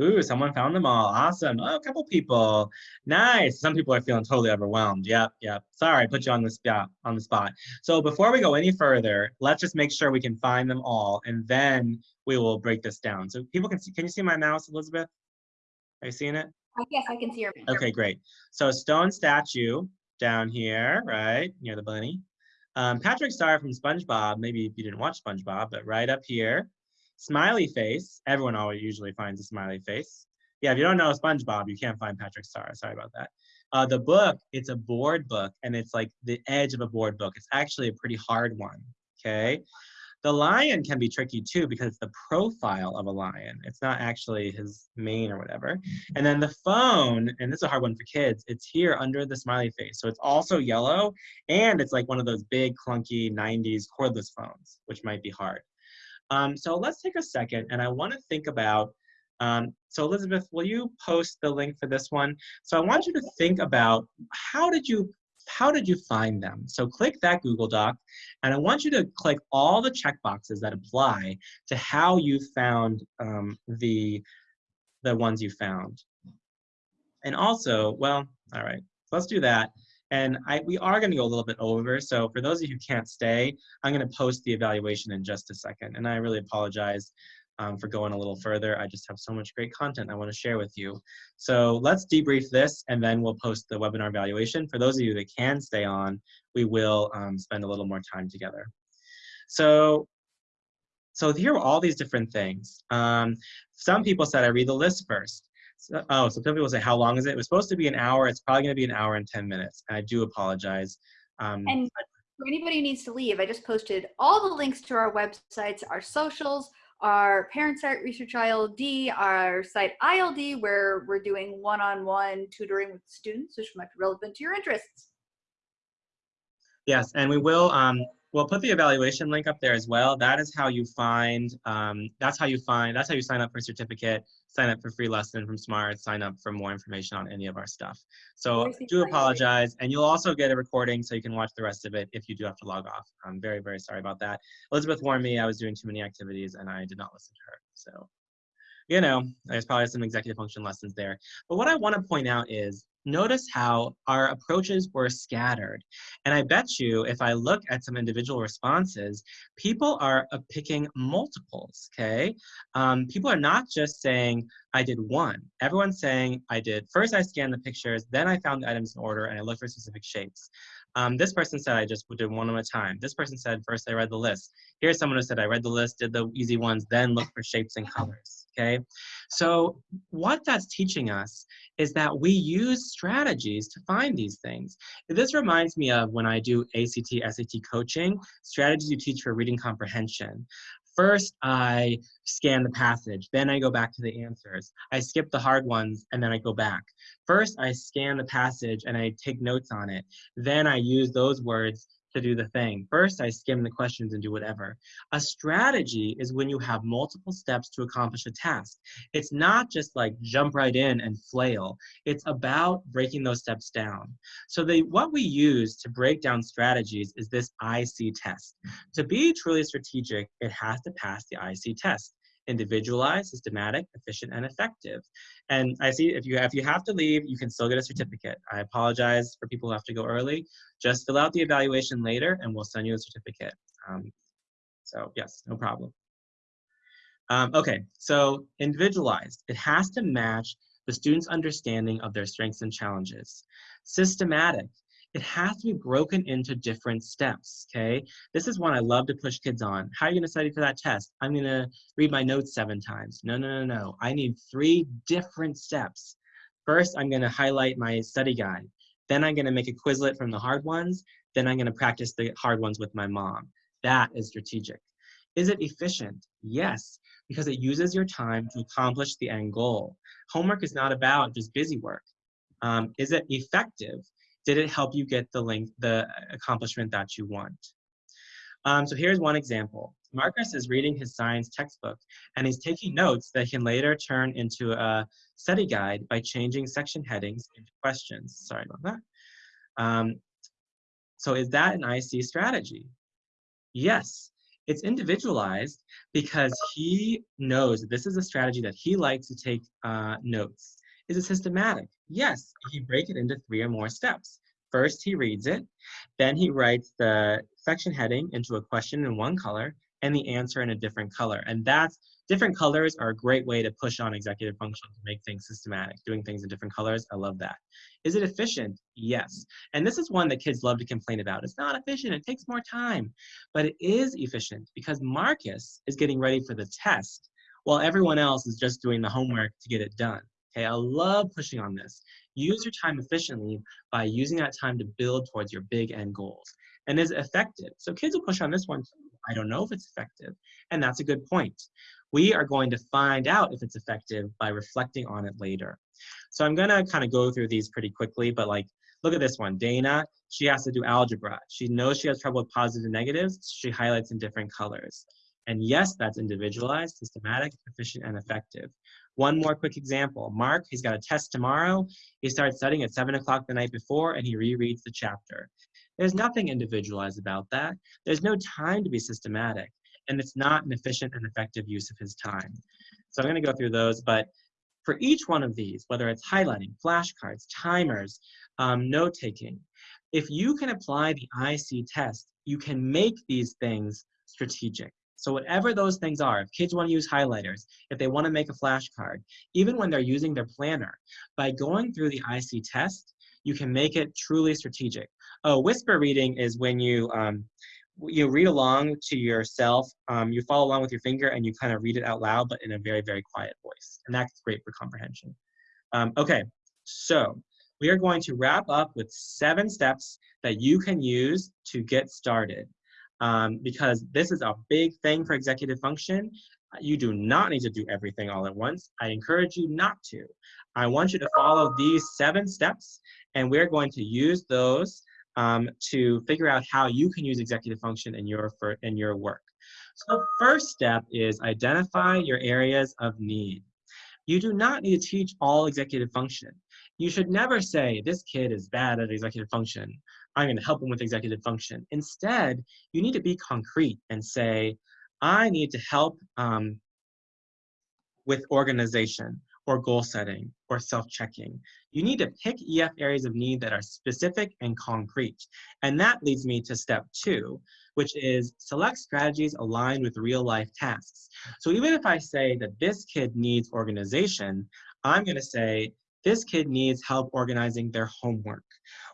Ooh, someone found them all. Awesome. Oh, a couple people. Nice. Some people are feeling totally overwhelmed. Yep, yep. Sorry, I put you on the spot on the spot. So before we go any further, let's just make sure we can find them all and then we will break this down. So people can see, can you see my mouse, Elizabeth? Are you seeing it? Uh, yes, I can see your Okay, great. So stone statue down here, right, near the bunny. Um, Patrick Star from SpongeBob, maybe if you didn't watch SpongeBob, but right up here. Smiley face. Everyone always usually finds a smiley face. Yeah, if you don't know SpongeBob, you can't find Patrick Star. Sorry about that. Uh, the book, it's a board book, and it's like the edge of a board book. It's actually a pretty hard one, okay? The lion can be tricky too because it's the profile of a lion. It's not actually his mane or whatever. And then the phone, and this is a hard one for kids, it's here under the smiley face. So it's also yellow and it's like one of those big clunky 90s cordless phones, which might be hard. Um, so let's take a second and I wanna think about um, so Elizabeth, will you post the link for this one? So I want you to think about how did you how did you find them? So click that Google Doc, and I want you to click all the checkboxes that apply to how you found um, the, the ones you found. And also, well, all right, let's do that. And I, we are going to go a little bit over. So for those of you who can't stay, I'm going to post the evaluation in just a second. And I really apologize um, for going a little further. I just have so much great content I want to share with you. So let's debrief this and then we'll post the webinar evaluation. For those of you that can stay on, we will um, spend a little more time together. So, so here are all these different things. Um, some people said I read the list first. So, oh, so some people say, how long is it? It was supposed to be an hour. It's probably going to be an hour and 10 minutes. And I do apologize. Um, and for anybody who needs to leave, I just posted all the links to our websites, our socials, our parent site research ILD, our site ILD, where we're doing one-on-one -on -one tutoring with students, which might be relevant to your interests. Yes, and we will um, we'll put the evaluation link up there as well. That is how you find, um, that's how you find, that's how you sign up for a certificate, sign up for free lesson from SMART, sign up for more information on any of our stuff. So do apologize. And you'll also get a recording so you can watch the rest of it if you do have to log off. I'm very, very sorry about that. Elizabeth warned me I was doing too many activities and I did not listen to her. So, you know, there's probably some executive function lessons there. But what I want to point out is notice how our approaches were scattered. And I bet you if I look at some individual responses, people are uh, picking multiples, okay? Um, people are not just saying, I did one. Everyone's saying, I did, first I scanned the pictures, then I found the items in order and I looked for specific shapes. Um, this person said I just did one at a time. This person said first I read the list. Here's someone who said I read the list, did the easy ones, then look for shapes and colors, okay? So what that's teaching us is that we use strategies to find these things. This reminds me of when I do ACT, SAT coaching, strategies you teach for reading comprehension. First, I scan the passage, then I go back to the answers. I skip the hard ones, and then I go back. First, I scan the passage and I take notes on it. Then I use those words to do the thing. First, I skim the questions and do whatever. A strategy is when you have multiple steps to accomplish a task. It's not just like jump right in and flail. It's about breaking those steps down. So the, what we use to break down strategies is this ISEE test. To be truly strategic, it has to pass the ISEE test individualized, systematic, efficient, and effective. And I see if you if you have to leave, you can still get a certificate. I apologize for people who have to go early. Just fill out the evaluation later, and we'll send you a certificate. Um, so yes, no problem. Um, okay, so individualized. It has to match the student's understanding of their strengths and challenges. Systematic it has to be broken into different steps, okay? This is one I love to push kids on. How are you gonna study for that test? I'm gonna read my notes seven times. No, no, no, no. I need three different steps. First, I'm gonna highlight my study guide. Then I'm gonna make a Quizlet from the hard ones. Then I'm gonna practice the hard ones with my mom. That is strategic. Is it efficient? Yes, because it uses your time to accomplish the end goal. Homework is not about just busy work. Um, is it effective? Did it help you get the link, the accomplishment that you want? Um, so here's one example. Marcus is reading his science textbook and he's taking notes that he can later turn into a study guide by changing section headings into questions. Sorry about that. Um, so is that an ISEE strategy? Yes, it's individualized because he knows that this is a strategy that he likes to take uh, notes. Is it systematic? Yes, you break it into three or more steps. First, he reads it, then he writes the section heading into a question in one color and the answer in a different color. And that's, different colors are a great way to push on executive function to make things systematic, doing things in different colors. I love that. Is it efficient? Yes. And this is one that kids love to complain about. It's not efficient, it takes more time, but it is efficient because Marcus is getting ready for the test while everyone else is just doing the homework to get it done. Okay, I love pushing on this. Use your time efficiently by using that time to build towards your big end goals. And is it effective. So kids will push on this one too. I don't know if it's effective. And that's a good point. We are going to find out if it's effective by reflecting on it later. So I'm gonna kind of go through these pretty quickly, but like, look at this one. Dana, she has to do algebra. She knows she has trouble with positives and negatives. She highlights in different colors. And yes, that's individualized, systematic, efficient, and effective. One more quick example. Mark, he's got a test tomorrow. He starts studying at 7 o'clock the night before and he rereads the chapter. There's nothing individualized about that. There's no time to be systematic, and it's not an efficient and effective use of his time. So I'm going to go through those, but for each one of these, whether it's highlighting, flashcards, timers, um, note taking, if you can apply the ISEE test, you can make these things strategic. So whatever those things are, if kids want to use highlighters, if they want to make a flashcard, even when they're using their planner, by going through the ISEE test, you can make it truly strategic. Oh, whisper reading is when you um, you read along to yourself, um, you follow along with your finger and you kind of read it out loud, but in a very, very quiet voice. And that's great for comprehension. Um, okay, so we are going to wrap up with seven steps that you can use to get started um, because this is a big thing for executive function. You do not need to do everything all at once. I encourage you not to. I want you to follow these seven steps, and we're going to use those um, to figure out how you can use executive function in your, for, in your work. So first step is identify your areas of need. You do not need to teach all executive function. You should never say, this kid is bad at executive function. I'm going to help them with executive function. Instead, you need to be concrete and say, I need to help um, with organization or goal setting or self-checking. You need to pick EF areas of need that are specific and concrete. And that leads me to step two, which is select strategies aligned with real life tasks. So even if I say that this kid needs organization, I'm gonna say this kid needs help organizing their homework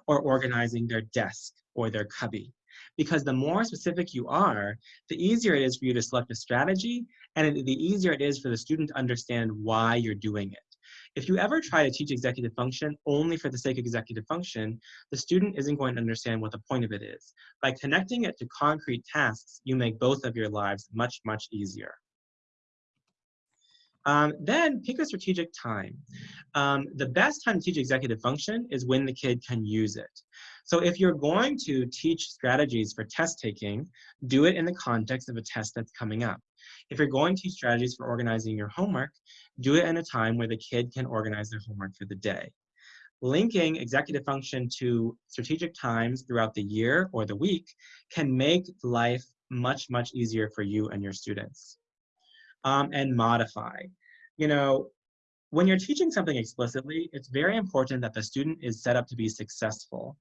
or organizing their desk or their cubby. Because the more specific you are, the easier it is for you to select a strategy and the easier it is for the student to understand why you're doing it. If you ever try to teach executive function only for the sake of executive function, the student isn't going to understand what the point of it is. By connecting it to concrete tasks, you make both of your lives much, much easier. Um, then pick a strategic time. Um, the best time to teach executive function is when the kid can use it. So if you're going to teach strategies for test taking, do it in the context of a test that's coming up. If you're going to teach strategies for organizing your homework, do it in a time where the kid can organize their homework for the day. Linking executive function to strategic times throughout the year or the week can make life much, much easier for you and your students um, and modify. You know, when you're teaching something explicitly, it's very important that the student is set up to be successful.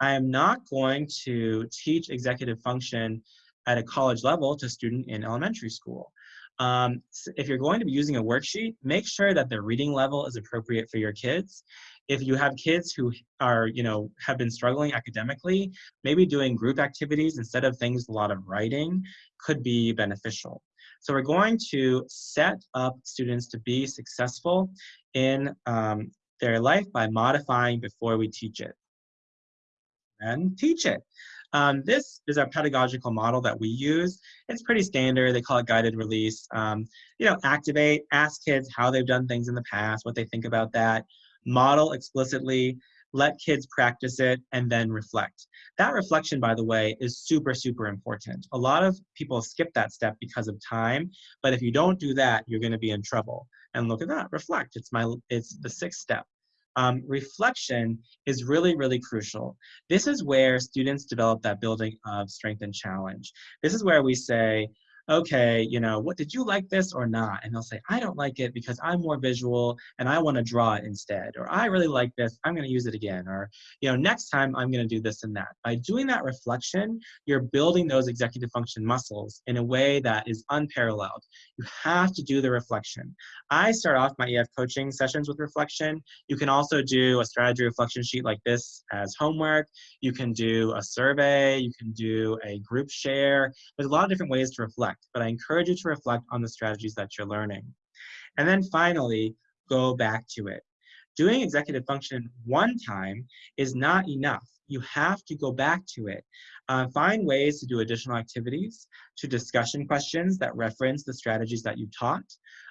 I am not going to teach executive function at a college level to student in elementary school. Um, if you're going to be using a worksheet, make sure that the reading level is appropriate for your kids. If you have kids who are, you know, have been struggling academically, maybe doing group activities instead of things a lot of writing could be beneficial. So we're going to set up students to be successful in um, their life by modifying before we teach it. And teach it. Um, this is our pedagogical model that we use. It's pretty standard. They call it guided release. Um, you know, activate, ask kids how they've done things in the past, what they think about that. Model explicitly, let kids practice it, and then reflect. That reflection, by the way, is super, super important. A lot of people skip that step because of time, but if you don't do that, you're gonna be in trouble. And look at that, reflect. It's, my, it's the sixth step. Um, reflection is really, really crucial. This is where students develop that building of strength and challenge. This is where we say, okay, you know, what did you like this or not? And they'll say, I don't like it because I'm more visual and I want to draw it instead. Or I really like this, I'm going to use it again. Or, you know, next time I'm going to do this and that. By doing that reflection, you're building those executive function muscles in a way that is unparalleled. You have to do the reflection. I start off my EF coaching sessions with reflection. You can also do a strategy reflection sheet like this as homework. You can do a survey. You can do a group share. There's a lot of different ways to reflect reflect, but I encourage you to reflect on the strategies that you're learning. And then finally, go back to it. doing executive function one time is not enough. You have to go back to it. Uh, find ways to do additional activities, to discussion questions that reference the strategies that you taught,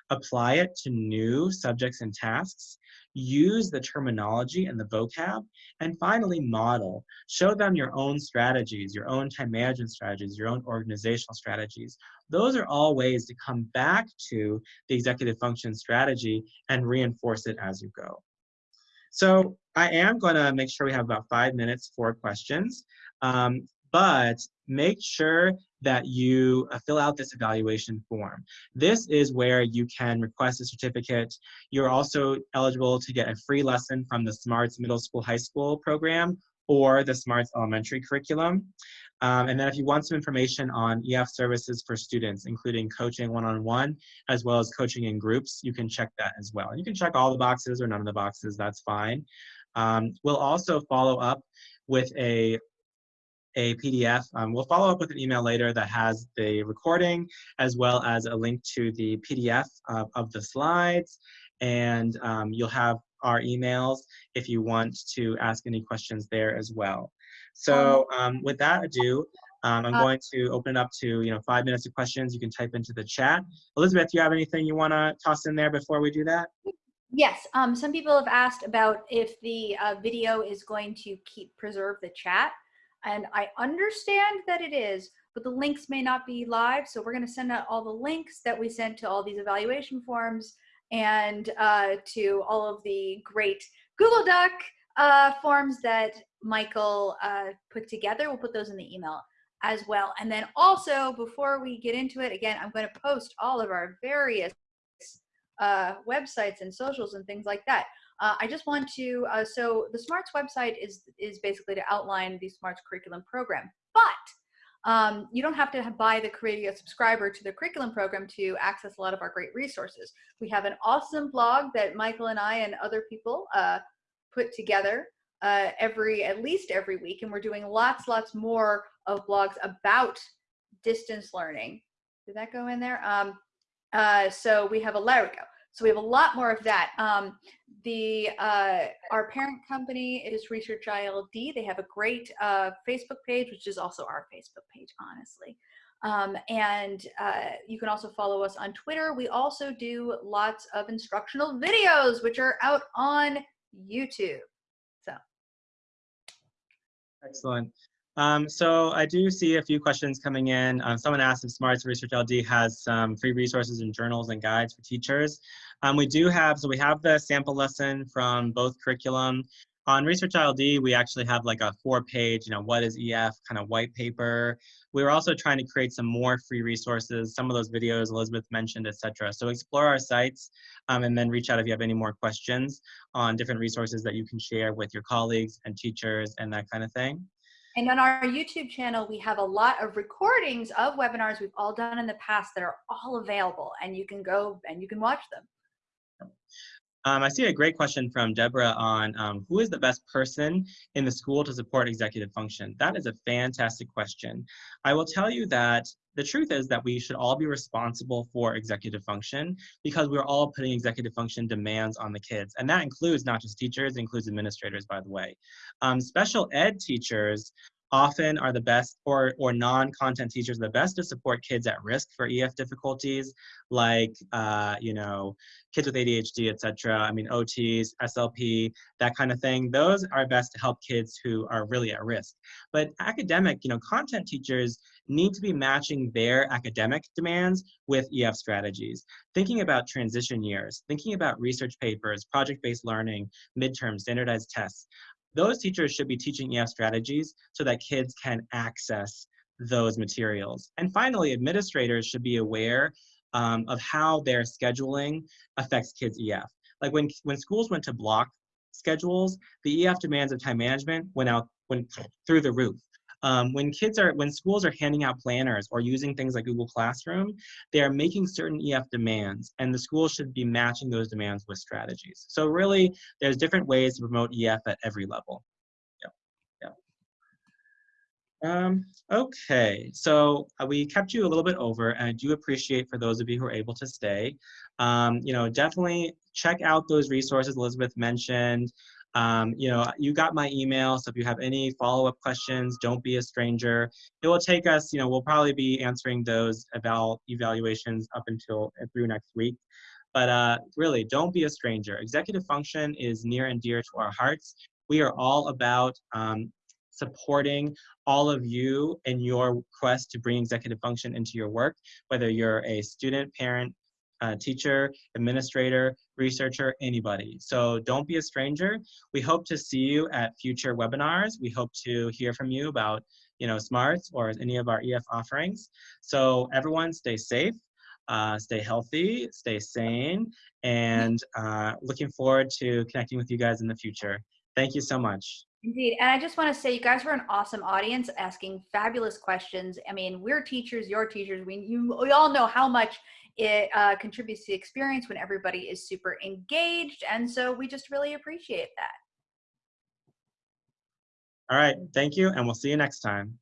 apply it to new subjects and tasks, use the terminology and the vocab, and finally model. Show them your own strategies, your own time management strategies, your own organizational strategies. Those are all ways to come back to the executive function strategy and reinforce it as you go. So I am going to make sure we have about five minutes for questions, um, but make sure that you uh, fill out this evaluation form. This is where you can request a certificate. You're also eligible to get a free lesson from the SMARTS Middle School High School program or the SMARTS Elementary curriculum. Um, and then if you want some information on EF services for students, including coaching one-on-one, -on -one, as well as coaching in groups, you can check that as well. And you can check all the boxes or none of the boxes, that's fine. Um, we'll also follow up with a a PDF. Um, we'll follow up with an email later that has the recording as well as a link to the PDF of, of the slides. And um, you'll have our emails if you want to ask any questions there as well. So um, with that ado, um, I'm uh, going to open it up to you know five minutes of questions. You can type into the chat. Elizabeth, do you have anything you want to toss in there before we do that? Yes, um, some people have asked about if the uh, video is going to keep preserve the chat. And I understand that it is, but the links may not be live. So we're going to send out all the links that we sent to all these evaluation forms and uh, to all of the great Google Doc uh, forms that Michael uh, put together. We'll put those in the email as well. And then also, before we get into it, again, I'm going to post all of our various uh, websites and socials and things like that. Uh, I just want to, uh, so the SMARTS website is, is basically to outline the SMARTS curriculum program, but um, you don't have to have, buy the create subscriber to the curriculum program to access a lot of our great resources. We have an awesome blog that Michael and I and other people uh, put together uh, every, at least every week, and we're doing lots, lots more of blogs about distance learning. Did that go in there? Um, uh, so we have a, there we go. So we have a lot more of that. Um, the uh, our parent company is Research ILD. They have a great uh, Facebook page, which is also our Facebook page, honestly. Um, and uh, you can also follow us on Twitter. We also do lots of instructional videos, which are out on YouTube. So. Excellent. Um, so I do see a few questions coming in. Um, someone asked if Smarts Research LD has some free resources and journals and guides for teachers. Um, we do have, so we have the sample lesson from both curriculum. On Research ILD, we actually have like a four page, you know, what is EF kind of white paper. We are also trying to create some more free resources, some of those videos Elizabeth mentioned, etc. So explore our sites um, and then reach out if you have any more questions on different resources that you can share with your colleagues and teachers and that kind of thing. And on our YouTube channel, we have a lot of recordings of webinars we've all done in the past that are all available and you can go and you can watch them. Um, I see a great question from Deborah on um, who is the best person in the school to support executive function? That is a fantastic question. I will tell you that the truth is that we should all be responsible for executive function because we're all putting executive function demands on the kids. And that includes not just teachers, includes administrators, by the way. Um, special ed teachers often are the best or, or non-content teachers the best to support kids at risk for EF difficulties like uh, you know kids with ADHD etc I mean OTs SLP that kind of thing. Those are best to help kids who are really at risk. But academic you know content teachers need to be matching their academic demands with EF strategies. Thinking about transition years thinking about research papers project-based learning midterms standardized tests those teachers should be teaching EF strategies so that kids can access those materials. And finally, administrators should be aware um, of how their scheduling affects kids' EF. Like when, when schools went to block schedules, the EF demands of time management went out went through the roof. Um, when kids are, when schools are handing out planners or using things like Google Classroom, they are making certain EF demands and the school should be matching those demands with strategies. So really, there's different ways to promote EF at every level. Um, okay, so uh, we kept you a little bit over, and I do appreciate for those of you who are able to stay. Um, you know, definitely check out those resources Elizabeth mentioned. Um, you know, you got my email, so if you have any follow-up questions, don't be a stranger. It will take us, you know, we'll probably be answering those eval evaluations up until uh, through next week. But uh, really, don't be a stranger. Executive function is near and dear to our hearts. We are all about um, supporting all of you in your quest to bring executive function into your work, whether you're a student, parent, uh, teacher, administrator, researcher, anybody. So don't be a stranger. We hope to see you at future webinars. We hope to hear from you about, you know, SMARTS or any of our EF offerings. So everyone stay safe, uh, stay healthy, stay sane, and uh, looking forward to connecting with you guys in the future. Thank you so much. Indeed. And I just want to say you guys were an awesome audience asking fabulous questions. I mean, we're teachers, you're teachers. We, you, we all know how much it uh, contributes to the experience when everybody is super engaged. And so we just really appreciate that. All right. Thank you. And we'll see you next time.